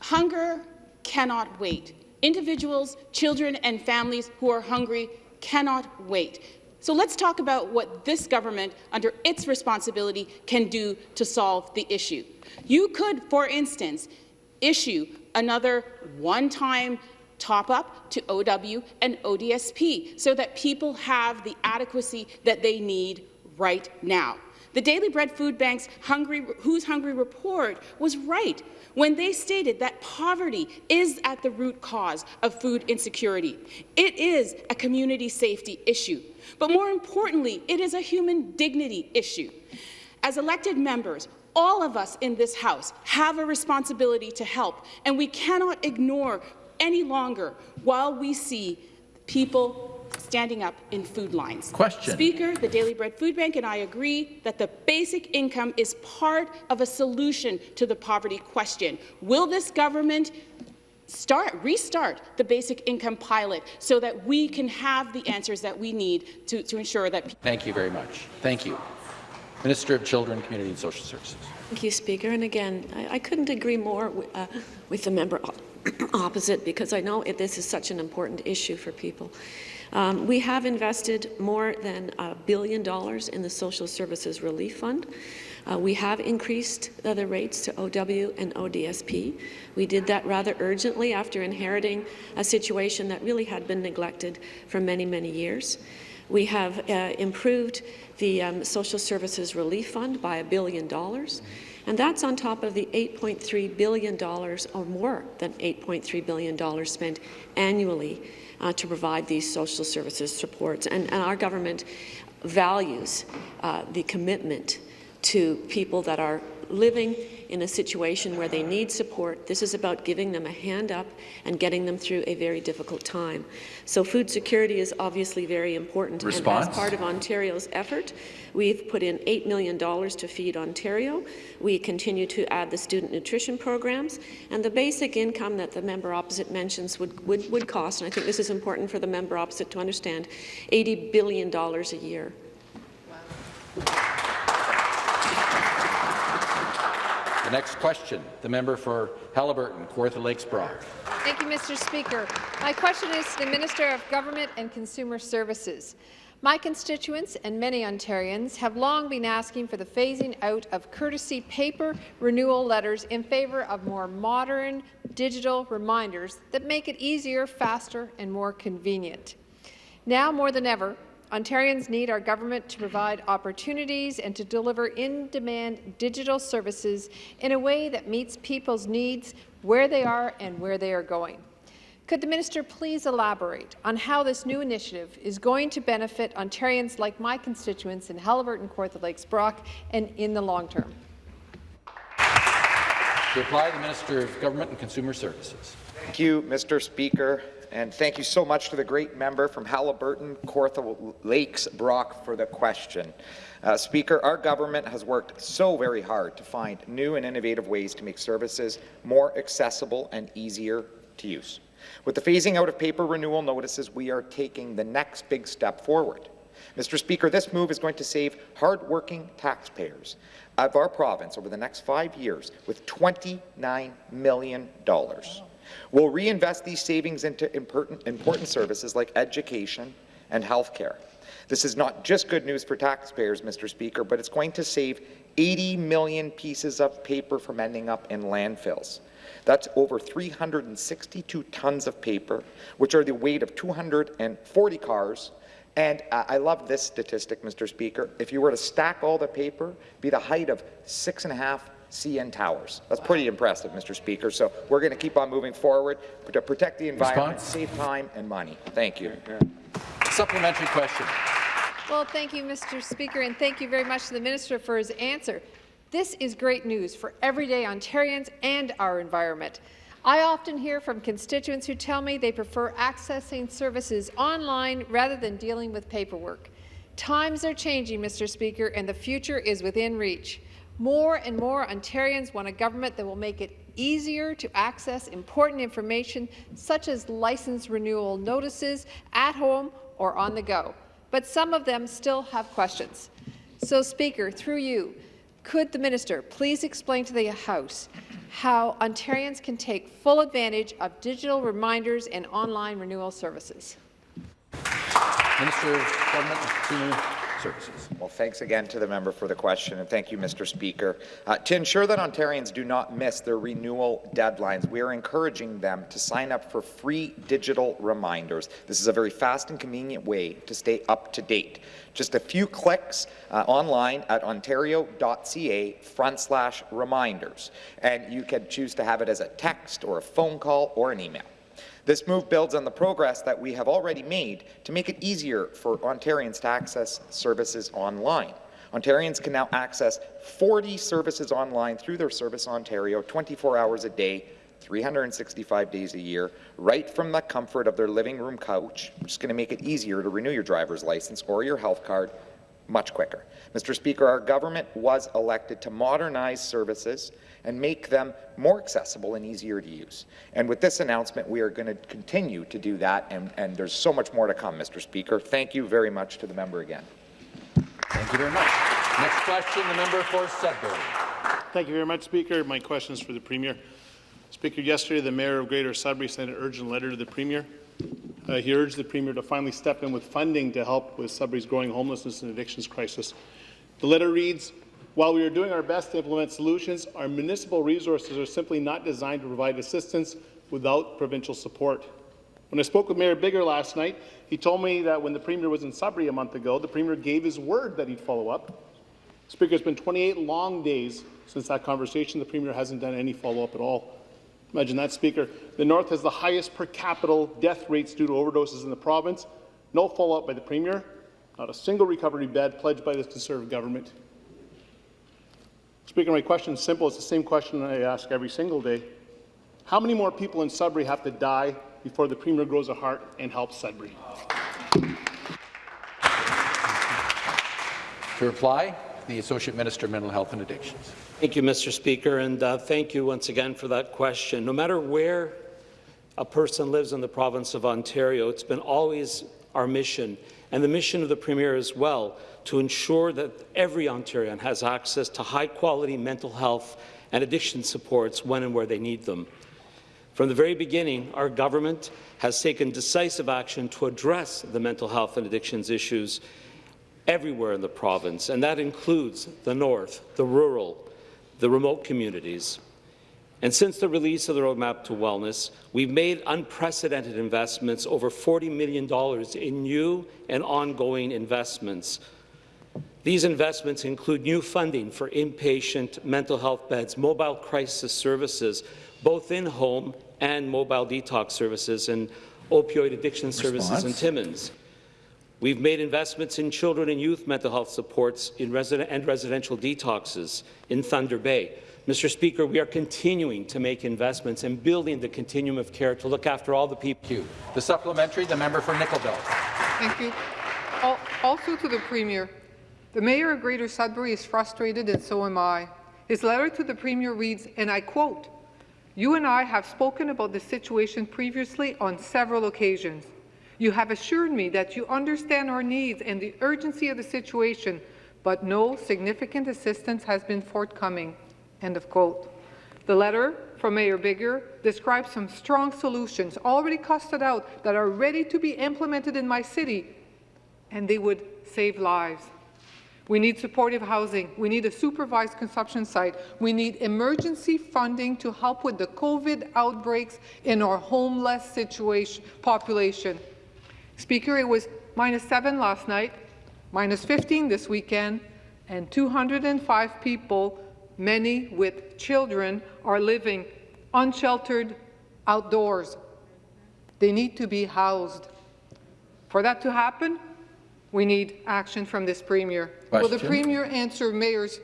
hunger cannot wait. Individuals, children and families who are hungry cannot wait. So let's talk about what this government, under its responsibility, can do to solve the issue. You could, for instance, issue another one-time top-up to OW and ODSP so that people have the adequacy that they need right now. The Daily Bread Food Bank's Hungry, Who's Hungry report was right when they stated that poverty is at the root cause of food insecurity. It is a community safety issue, but more importantly, it is a human dignity issue. As elected members, all of us in this House have a responsibility to help, and we cannot ignore any longer while we see people standing up in food lines. Question. Speaker, the Daily Bread Food Bank and I agree that the basic income is part of a solution to the poverty question. Will this government start, restart the basic income pilot so that we can have the answers that we need to, to ensure that Thank you very much. Thank you. Minister of Children, Community and Social Services. Thank you, Speaker. And again, I, I couldn't agree more uh, with the member opposite because I know it, this is such an important issue for people. Um, we have invested more than a billion dollars in the Social Services Relief Fund. Uh, we have increased uh, the rates to OW and ODSP. We did that rather urgently after inheriting a situation that really had been neglected for many, many years. We have uh, improved the um, Social Services Relief Fund by a billion dollars. And that's on top of the $8.3 billion, or more than $8.3 billion spent annually uh, to provide these social services supports. And, and our government values uh, the commitment to people that are living in a situation where they need support. This is about giving them a hand up and getting them through a very difficult time. So food security is obviously very important. Response. And as part of Ontario's effort, we've put in $8 million to Feed Ontario. We continue to add the student nutrition programs. And the basic income that the member opposite mentions would, would, would cost, and I think this is important for the member opposite to understand, $80 billion a year. The next question, the member for Haliburton, Kawartha Lakes Brock. Thank you, Mr. Speaker. My question is to the Minister of Government and Consumer Services. My constituents and many Ontarians have long been asking for the phasing out of courtesy paper renewal letters in favour of more modern digital reminders that make it easier, faster and more convenient. Now more than ever, Ontarians need our government to provide opportunities and to deliver in-demand digital services in a way that meets people's needs where they are and where they are going. Could the minister please elaborate on how this new initiative is going to benefit Ontarians like my constituents in Haliburton, Kawartha Lakes, Brock, and in the long term? To reply, the Minister of Government and Consumer Services. Thank you, Mr. Speaker. And thank you so much to the great member from Haliburton, Kawartha Lakes, Brock, for the question. Uh, Speaker, our government has worked so very hard to find new and innovative ways to make services more accessible and easier to use. With the phasing out of paper renewal notices, we are taking the next big step forward. Mr. Speaker, this move is going to save hard-working taxpayers of our province over the next five years with $29 million. We'll reinvest these savings into important, services like education and health care. This is not just good news for taxpayers, Mr. Speaker, but it's going to save 80 million pieces of paper from ending up in landfills. That's over 362 tons of paper, which are the weight of 240 cars. And uh, I love this statistic, Mr. Speaker. If you were to stack all the paper, be the height of six and a half CN Towers. That's pretty impressive, Mr. Speaker. So we're going to keep on moving forward to protect the environment, Response? save time and money. Thank you. Supplementary question. Well, thank you, Mr. Speaker, and thank you very much to the minister for his answer. This is great news for everyday Ontarians and our environment. I often hear from constituents who tell me they prefer accessing services online rather than dealing with paperwork. Times are changing, Mr. Speaker, and the future is within reach. More and more Ontarians want a government that will make it easier to access important information such as license renewal notices at home or on the go. But some of them still have questions. So, Speaker, through you, could the minister please explain to the House how Ontarians can take full advantage of digital reminders and online renewal services? Minister of Government Services. Well, thanks again to the member for the question, and thank you, Mr. Speaker. Uh, to ensure that Ontarians do not miss their renewal deadlines, we are encouraging them to sign up for free digital reminders. This is a very fast and convenient way to stay up to date. Just a few clicks uh, online at ontario.ca front slash reminders, and you can choose to have it as a text or a phone call or an email. This move builds on the progress that we have already made to make it easier for Ontarians to access services online. Ontarians can now access 40 services online through their Service Ontario 24 hours a day, 365 days a year, right from the comfort of their living room couch, which is going to make it easier to renew your driver's license or your health card much quicker. Mr. Speaker, our government was elected to modernize services and make them more accessible and easier to use. And with this announcement, we are going to continue to do that, and, and there's so much more to come, Mr. Speaker. Thank you very much to the member again. Thank you very much. Next question, the member for Sudbury. Thank you very much, Speaker. My question is for the Premier. Speaker, yesterday the Mayor of Greater Sudbury sent an urgent letter to the Premier. Uh, he urged the Premier to finally step in with funding to help with Sudbury's growing homelessness and addictions crisis. The letter reads, while we are doing our best to implement solutions, our municipal resources are simply not designed to provide assistance without provincial support. When I spoke with Mayor Bigger last night, he told me that when the Premier was in Sudbury a month ago, the Premier gave his word that he'd follow up. Speaker, it's been 28 long days since that conversation. The Premier hasn't done any follow-up at all. Imagine that, Speaker. The North has the highest per capita death rates due to overdoses in the province. No follow-up by the Premier. Not a single recovery bed pledged by this Conservative government. Speaker, my question is simple. It's the same question I ask every single day. How many more people in Sudbury have to die before the Premier grows a heart and helps Sudbury? To reply, the Associate Minister of Mental Health and Addictions. Thank you, Mr. Speaker, and uh, thank you once again for that question. No matter where a person lives in the province of Ontario, it's been always our mission, and the mission of the Premier as well, to ensure that every Ontarian has access to high-quality mental health and addiction supports when and where they need them. From the very beginning, our government has taken decisive action to address the mental health and addictions issues everywhere in the province, and that includes the north, the rural, the remote communities. And since the release of the Roadmap to Wellness, we've made unprecedented investments, over $40 million in new and ongoing investments. These investments include new funding for inpatient mental health beds, mobile crisis services, both in-home and mobile detox services, and opioid addiction services Response. in Timmins. We've made investments in children and youth mental health supports in resident and residential detoxes in Thunder Bay. Mr. Speaker, we are continuing to make investments and building the continuum of care to look after all the people. The supplementary, the member for Nickel Belt. Thank you. Also to the Premier, the Mayor of Greater Sudbury is frustrated and so am I. His letter to the Premier reads, and I quote, You and I have spoken about the situation previously on several occasions. You have assured me that you understand our needs and the urgency of the situation, but no significant assistance has been forthcoming. End of quote. The letter from Mayor Bigger describes some strong solutions already costed out that are ready to be implemented in my city, and they would save lives. We need supportive housing. We need a supervised consumption site. We need emergency funding to help with the COVID outbreaks in our homeless situation population. Speaker, it was minus 7 last night, minus 15 this weekend, and 205 people, many with children, are living unsheltered outdoors. They need to be housed. For that to happen, we need action from this Premier. Will the Premier answer Mayor's,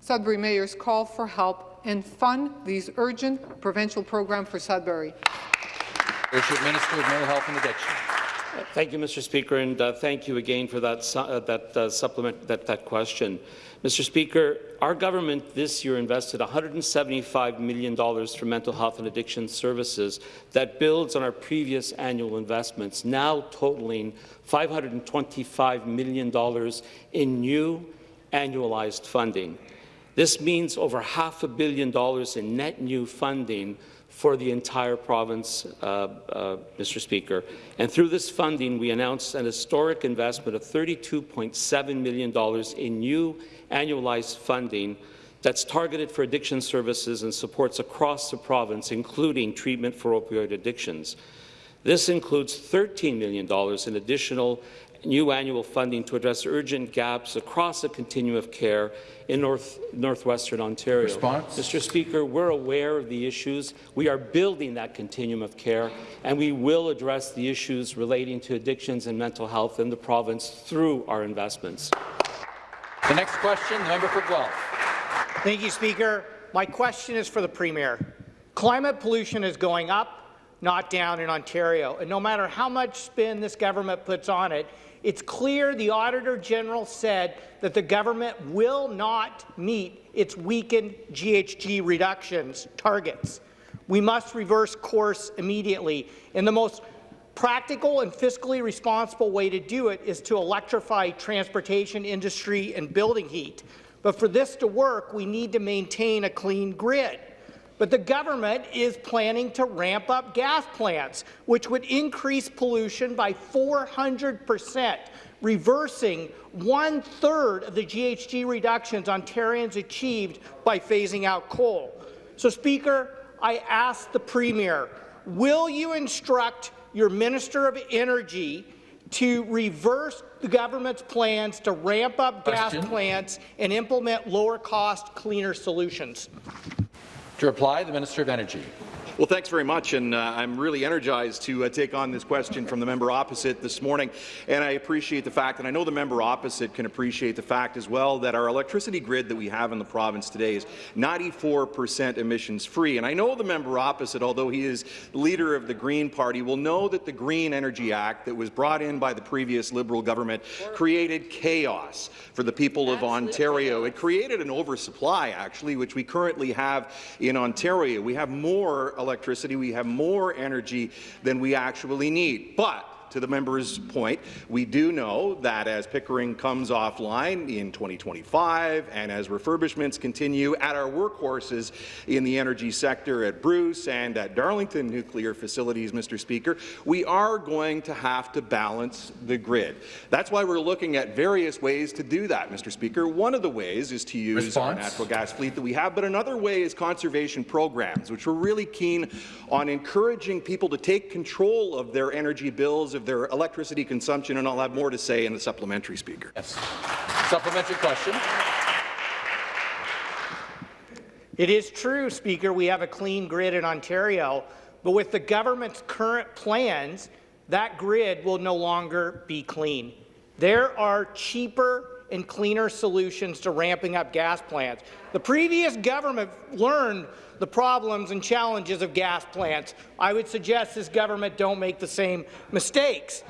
Sudbury Mayor's call for help and fund these urgent provincial programs for Sudbury? Associate Minister of Mental Health and Addiction. Thank you, Mr. Speaker, and uh, thank you again for that, su- uh, that uh, supplement, that, that question. Mr. Speaker, our government this year invested $175 million for mental health and addiction services that builds on our previous annual investments, now totaling $525 million in new annualized funding. This means over half a billion dollars in net new funding for the entire province, uh, uh, Mr. Speaker. And through this funding, we announced an historic investment of $32.7 million in new annualized funding that's targeted for addiction services and supports across the province, including treatment for opioid addictions. This includes $13 million in additional new annual funding to address urgent gaps across the continuum of care in North, northwestern Ontario. Response? Mr. Speaker, we're aware of the issues. We are building that continuum of care, and we will address the issues relating to addictions and mental health in the province through our investments. The next question, the member for Guelph. Thank you, Speaker. My question is for the Premier. Climate pollution is going up, not down in Ontario, and no matter how much spin this government puts on it, it's clear the Auditor General said that the government will not meet its weakened GHG reductions targets. We must reverse course immediately, and the most practical and fiscally responsible way to do it is to electrify transportation industry and building heat. But for this to work, we need to maintain a clean grid. But the government is planning to ramp up gas plants, which would increase pollution by 400 percent, reversing one-third of the GHG reductions Ontarians achieved by phasing out coal. So, Speaker, I ask the Premier, will you instruct your Minister of Energy to reverse the government's plans to ramp up gas plants and implement lower-cost, cleaner solutions? To reply, the Minister of Energy. Well, thanks very much, and uh, I'm really energized to uh, take on this question from the member opposite this morning. And I appreciate the fact, and I know the member opposite can appreciate the fact as well, that our electricity grid that we have in the province today is 94% emissions-free. And I know the member opposite, although he is leader of the Green Party, will know that the Green Energy Act that was brought in by the previous Liberal government created chaos for the people of Ontario. It created an oversupply, actually, which we currently have in Ontario. We have more electricity, we have more energy than we actually need. But to the member's point, we do know that as Pickering comes offline in 2025 and as refurbishments continue at our workhorses in the energy sector at Bruce and at Darlington nuclear facilities, Mr. Speaker, we are going to have to balance the grid. That's why we're looking at various ways to do that, Mr. Speaker. One of the ways is to use Response? our natural gas fleet that we have, but another way is conservation programs, which we're really keen on encouraging people to take control of their energy bills, of their electricity consumption, and I'll have more to say in the supplementary, Speaker. Yes. Supplementary question. It is true, Speaker, we have a clean grid in Ontario, but with the government's current plans, that grid will no longer be clean. There are cheaper and cleaner solutions to ramping up gas plants. The previous government learned the problems and challenges of gas plants. I would suggest this government don't make the same mistakes.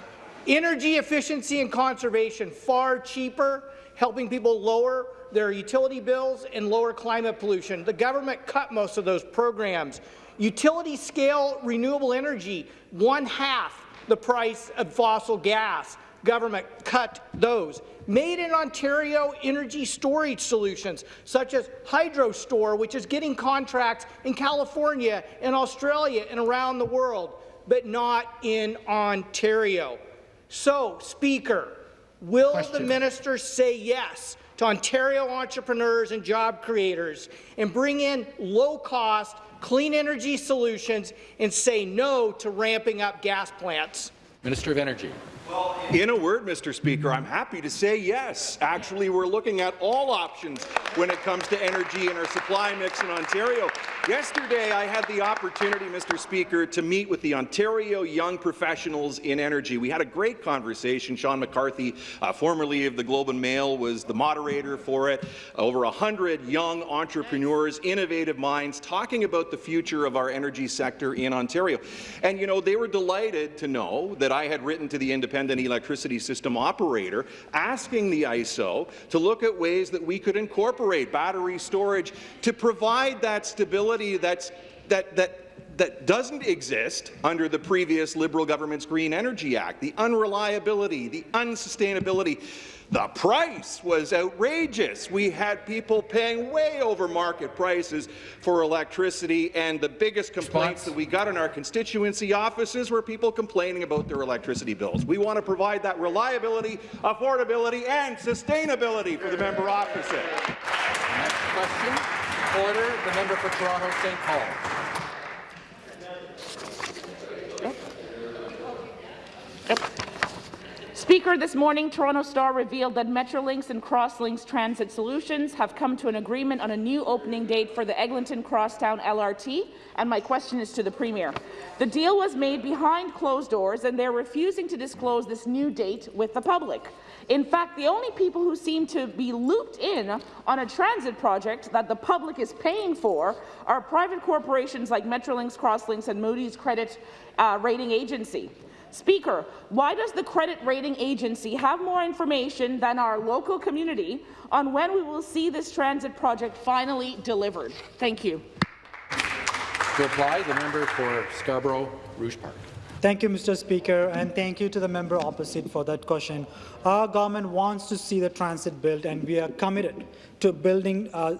Energy efficiency and conservation, far cheaper, helping people lower their utility bills and lower climate pollution. The government cut most of those programs. Utility scale renewable energy, one half the price of fossil gas. Government cut those. Made in Ontario energy storage solutions, such as Hydrostor, which is getting contracts in California and Australia and around the world, but not in Ontario. So, Speaker, will the minister say yes to Ontario entrepreneurs and job creators and bring in low-cost, clean energy solutions and say no to ramping up gas plants? Minister of Energy. In a word, Mr. Speaker, I'm happy to say yes. Actually, we're looking at all options when it comes to energy and our supply mix in Ontario. Yesterday, I had the opportunity, Mr. Speaker, to meet with the Ontario Young Professionals in Energy. We had a great conversation. Shawn McCarthy, uh, formerly of the Globe and Mail, was the moderator for it. Over 100 young entrepreneurs, innovative minds, talking about the future of our energy sector in Ontario. And, you know, they were delighted to know that I had written to the Independent And an electricity System Operator asking the ISO to look at ways that we could incorporate battery storage to provide that stability that's, that, that that doesn't exist under the previous Liberal government's Green Energy Act, the unreliability, the unsustainability. The price was outrageous. We had people paying way over market prices for electricity, and the biggest complaints that we got in our constituency offices were people complaining about their electricity bills. We want to provide that reliability, affordability, and sustainability for the member opposite. Next question. Order. The member for Toronto St. Paul. Speaker, this morning, Toronto Star revealed that Metrolinx and Crosslinx Transit Solutions have come to an agreement on a new opening date for the Eglinton Crosstown LRT, and my question is to the Premier. The deal was made behind closed doors, and they're refusing to disclose this new date with the public. In fact, the only people who seem to be looped in on a transit project that the public is paying for are private corporations like Metrolinx, Crosslinx, and Moody's Credit uh, Rating Agency. Speaker, why does the credit rating agency have more information than our local community on when we will see this transit project finally delivered? Thank you. To apply, the member for Scarborough Rouge Park. Thank you, Mr. Speaker, and thank you to the member opposite for that question. Our government wants to see the transit built, and we are committed to building, uh,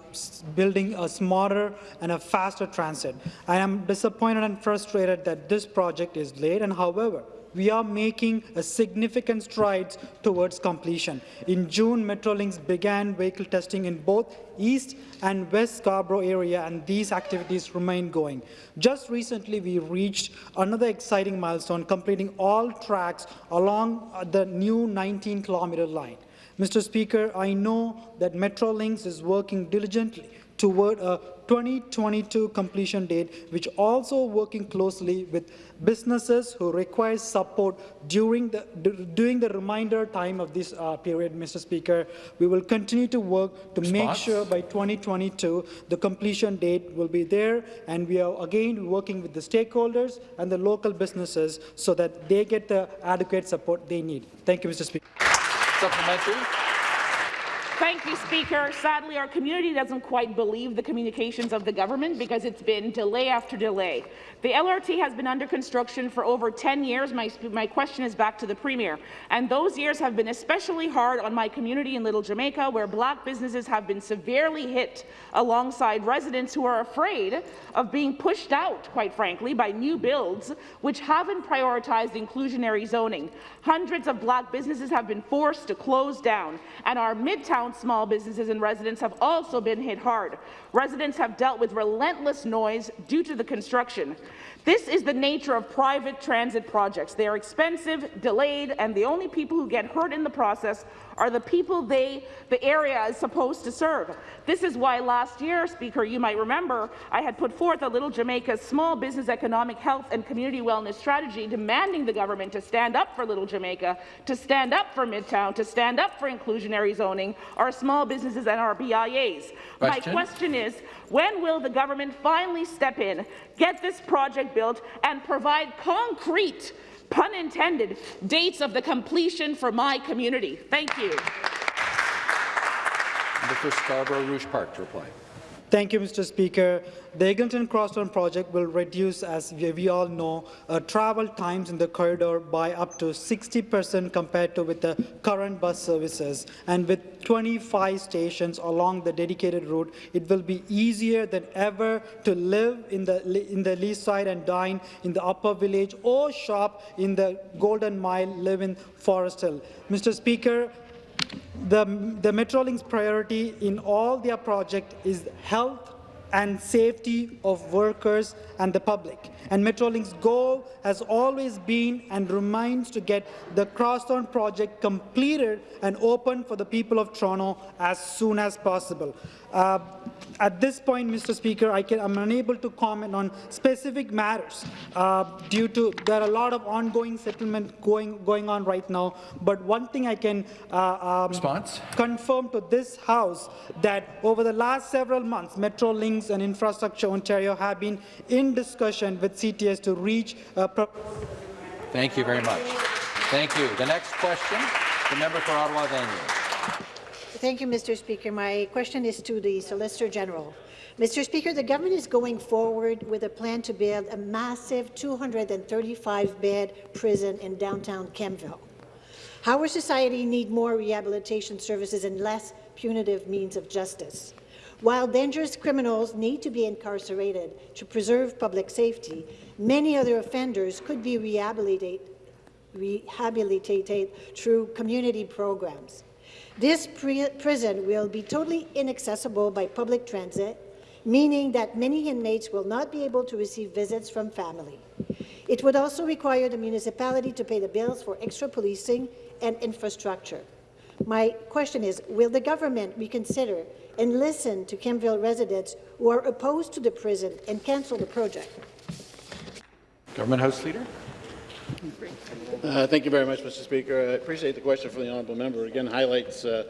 building a smarter and a faster transit. I am disappointed and frustrated that this project is late, and however, we are making a significant strides towards completion. In June, Metrolinx began vehicle testing in both East and West Scarborough area, and these activities remain going. Just recently, we reached another exciting milestone, completing all tracks along the new 19-kilometre line. Mr. Speaker, I know that Metrolinx is working diligently toward a 2022 completion date, which also working closely with businesses who require support during the, during the reminder time of this uh, period, Mr. Speaker. We will continue to work to Response? make sure by 2022 the completion date will be there, and we are again working with the stakeholders and the local businesses so that they get the adequate support they need. Thank you, Mr. Speaker. Supplementary. Thank you, Speaker. Sadly, our community doesn't quite believe the communications of the government because it's been delay after delay. The LRT has been under construction for over 10 years. My, my question is back to the Premier. And those years have been especially hard on my community in Little Jamaica, where black businesses have been severely hit alongside residents who are afraid of being pushed out, quite frankly, by new builds which haven't prioritized inclusionary zoning. Hundreds of black businesses have been forced to close down, and our midtown small businesses and residents have also been hit hard. Residents have dealt with relentless noise due to the construction. This is the nature of private transit projects. They are expensive, delayed, and the only people who get hurt in the process are the people they, the area is supposed to serve. This is why last year, Speaker, you might remember, I had put forth a Little Jamaica's small business economic health and community wellness strategy demanding the government to stand up for Little Jamaica, to stand up for Midtown, to stand up for inclusionary zoning, our small businesses and our BIAs. Question. My question is, when will the government finally step in, get this project built, and provide concrete pun intended, dates of the completion for my community. Thank you. Mr. Scarborough Rouge Park to reply. Thank you, Mr. Speaker. The Eglinton Crosstown project will reduce, as we, all know, uh, travel times in the corridor by up to 60 percent compared to with the current bus services. And with 25 stations along the dedicated route, it will be easier than ever to live in the, in the Leaside and dine in the upper village or shop in the Golden Mile, live in Forest Hill. Mr. Speaker, the, the Metrolinx priority in all their project is health and safety of workers and the public. And Metrolinx's goal has always been and remains to get the Crosstown project completed and open for the people of Toronto as soon as possible. Uh, at this point, Mr. Speaker, I am unable to comment on specific matters uh, due to there are a lot of ongoing settlement going going on right now. But one thing I can uh, um, confirm to this House that over the last several months, Metrolinx and Infrastructure Ontario have been in discussion with CTS to reach. Thank you very much. Thank you. The next question, the member for Ottawa Vanier. Thank you, Mr. Speaker. My question is to the Solicitor General. Mr. Speaker, the government is going forward with a plan to build a massive 235-bed prison in downtown Kemptville. Our society need more rehabilitation services and less punitive means of justice. While dangerous criminals need to be incarcerated to preserve public safety, many other offenders could be rehabilitated, rehabilitated through community programs. This prison will be totally inaccessible by public transit, meaning that many inmates will not be able to receive visits from family. It would also require the municipality to pay the bills for extra policing and infrastructure. My question is, will the government reconsider and listen to Kemptville residents who are opposed to the prison and cancel the project? Government House Leader. Uh, thank you very much, Mr. Speaker. I appreciate the question from the honourable member. Again, highlights, uh,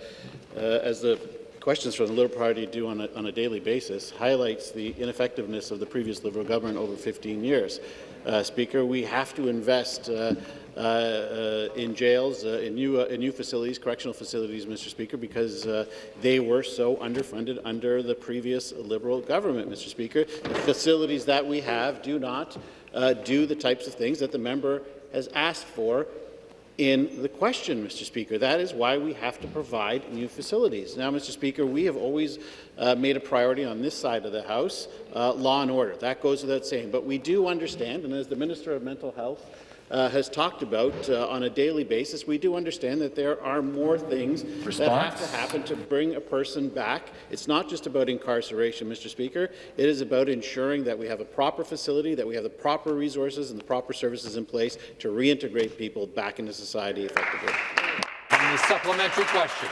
uh, as the questions from the Liberal Party do on a, on a, daily basis, highlights the ineffectiveness of the previous Liberal government over 15 years. Uh, Speaker, we have to invest uh, uh, uh, in jails, uh, in, new, in new facilities, correctional facilities, Mr. Speaker, because they were so underfunded under the previous Liberal government, Mr. Speaker. The facilities that we have do not do the types of things that the member has asked for in the question, Mr. Speaker. That is why we have to provide new facilities. Now, Mr. Speaker, we have always uh, made a priority on this side of the House, uh, law and order. That goes without saying. But we do understand, and as the Minister of Mental Health uh, has talked about uh, on a daily basis, we do understand that there are more things Response? that have to happen to bring a person back. It's not just about incarceration, Mr. Speaker. It is about ensuring that we have a proper facility, that we have the proper resources and the proper services in place to reintegrate people back into society effectively. And the supplementary question.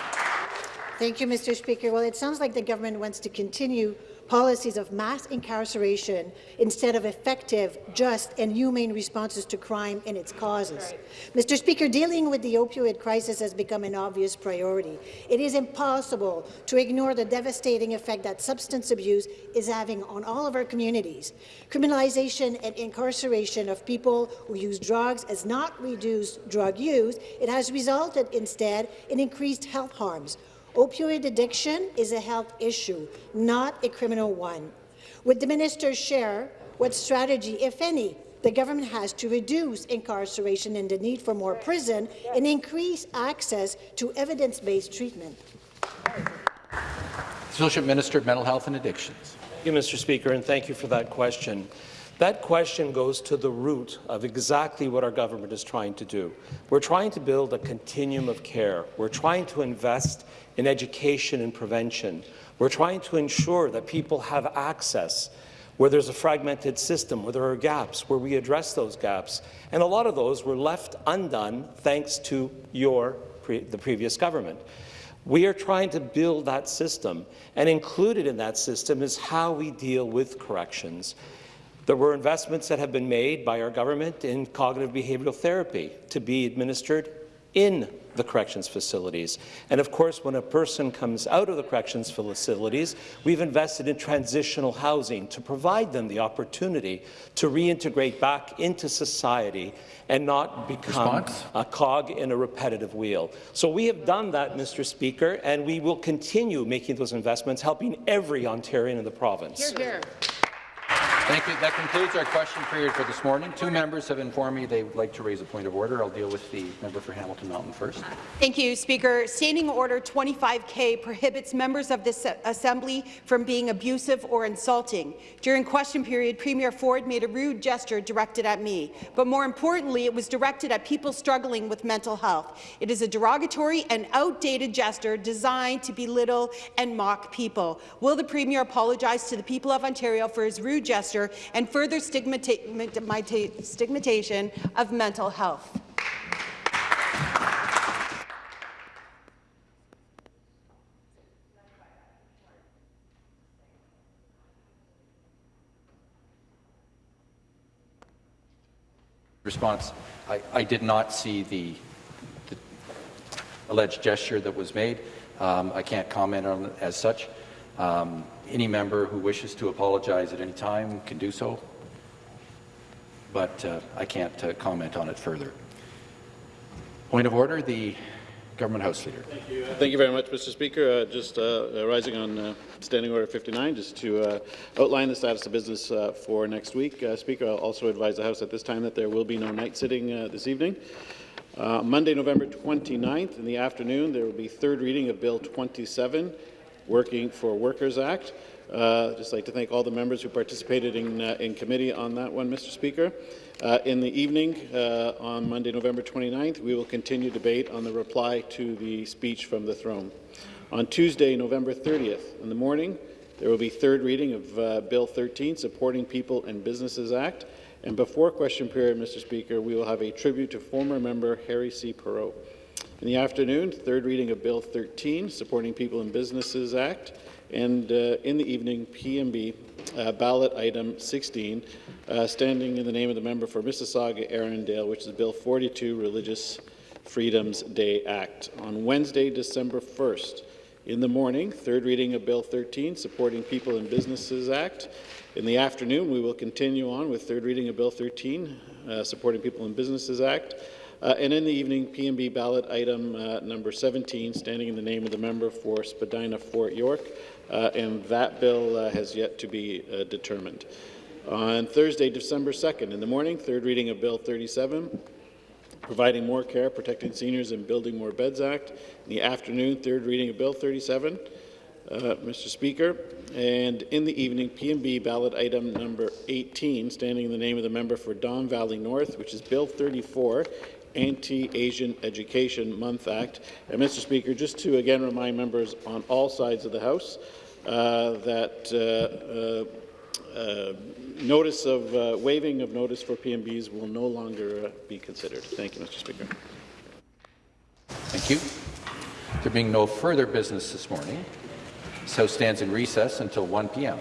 Thank you, Mr. Speaker. Well, it sounds like the government wants to continue policies of mass incarceration instead of effective, just and humane responses to crime and its causes. Right. Mr. Speaker, dealing with the opioid crisis has become an obvious priority. It is impossible to ignore the devastating effect that substance abuse is having on all of our communities. Criminalization and incarceration of people who use drugs has not reduced drug use. It has resulted instead in increased health harms, Opioid addiction is a health issue, not a criminal one. Would the minister share what strategy, if any, the government has to reduce incarceration and the need for more prison and increase access to evidence-based treatment? Associate Minister of Mental Health and Addictions. Thank you, Mr. Speaker, and thank you for that question. That question goes to the root of exactly what our government is trying to do. We're trying to build a continuum of care. We're trying to invest in education and prevention. We're trying to ensure that people have access where there's a fragmented system, where there are gaps, where we address those gaps. And a lot of those were left undone thanks to your, pre the previous government. We are trying to build that system, and included in that system is how we deal with corrections. There were investments that have been made by our government in cognitive behavioral therapy to be administered in the corrections facilities. And of course, when a person comes out of the corrections facilities, we've invested in transitional housing to provide them the opportunity to reintegrate back into society and not become Response? a cog in a repetitive wheel. So we have done that, Mr. Speaker, and we will continue making those investments, helping every Ontarian in the province. Hear, hear. Thank you. That concludes our question period for this morning. Two members have informed me they would like to raise a point of order. I'll deal with the member for Hamilton Mountain first. Thank you, Speaker. Standing Order 25K prohibits members of this Assembly from being abusive or insulting. During question period, Premier Ford made a rude gesture directed at me, but more importantly, it was directed at people struggling with mental health. It is a derogatory and outdated gesture designed to belittle and mock people. Will the Premier apologize to the people of Ontario for his rude gesture and further stigmatization of mental health. Response. I, I did not see the, the, alleged gesture that was made. Um, I can't comment on it as such. Um, any member who wishes to apologize at any time can do so, but uh, I can't uh, comment on it further. Point of order, the Government House Leader. Thank you Thank you very much, Mr. Speaker. Uh, just uh, rising on uh, Standing Order 59, just to uh, outline the status of business uh, for next week. Uh, Speaker, I'll also advise the House at this time that there will be no night sitting this evening. Monday, November 29th in the afternoon, there will be third reading of Bill 27, Working for Workers Act. Uh, just like to thank all the members who participated in, uh, in committee on that one, Mr. Speaker. Uh, in the evening, uh, on Monday, November 29th, we will continue debate on the reply to the speech from the throne. On Tuesday, November 30th, in the morning, there will be third reading of uh, Bill 13, Supporting People and Businesses Act. And before question period, Mr. Speaker, we will have a tribute to former member Harry C. Parrott. In the afternoon, third reading of Bill 13, Supporting People and Businesses Act and uh, in the evening, PMB uh, ballot item 16, uh, standing in the name of the member for Mississauga Erindale, which is Bill 42, Religious Freedoms Day Act. On Wednesday, December 1st, in the morning, third reading of Bill 13, Supporting People and Businesses Act. In the afternoon, we will continue on with third reading of Bill 13, uh, Supporting People and Businesses Act. Uh, and in the evening, PMB ballot item uh, number 17, standing in the name of the member for Spadina Fort York, uh, and that bill uh, has yet to be uh, determined. On Thursday, December 2nd, in the morning, third reading of Bill 37, Providing More Care, Protecting Seniors and Building More Beds Act. In the afternoon, third reading of Bill 37. Uh, Mr. Speaker, and in the evening, PMB ballot item number 18, standing in the name of the member for Don Valley North, which is Bill 34, Anti-Asian Education Month Act. And Mr. Speaker, just to again remind members on all sides of the House uh, that uh, uh, uh notice of uh, waiving of notice for PMBs will no longer uh, be considered. Thank you, Mr. Speaker. Thank you. There being no further business this morning, this House stands in recess until 1 p.m.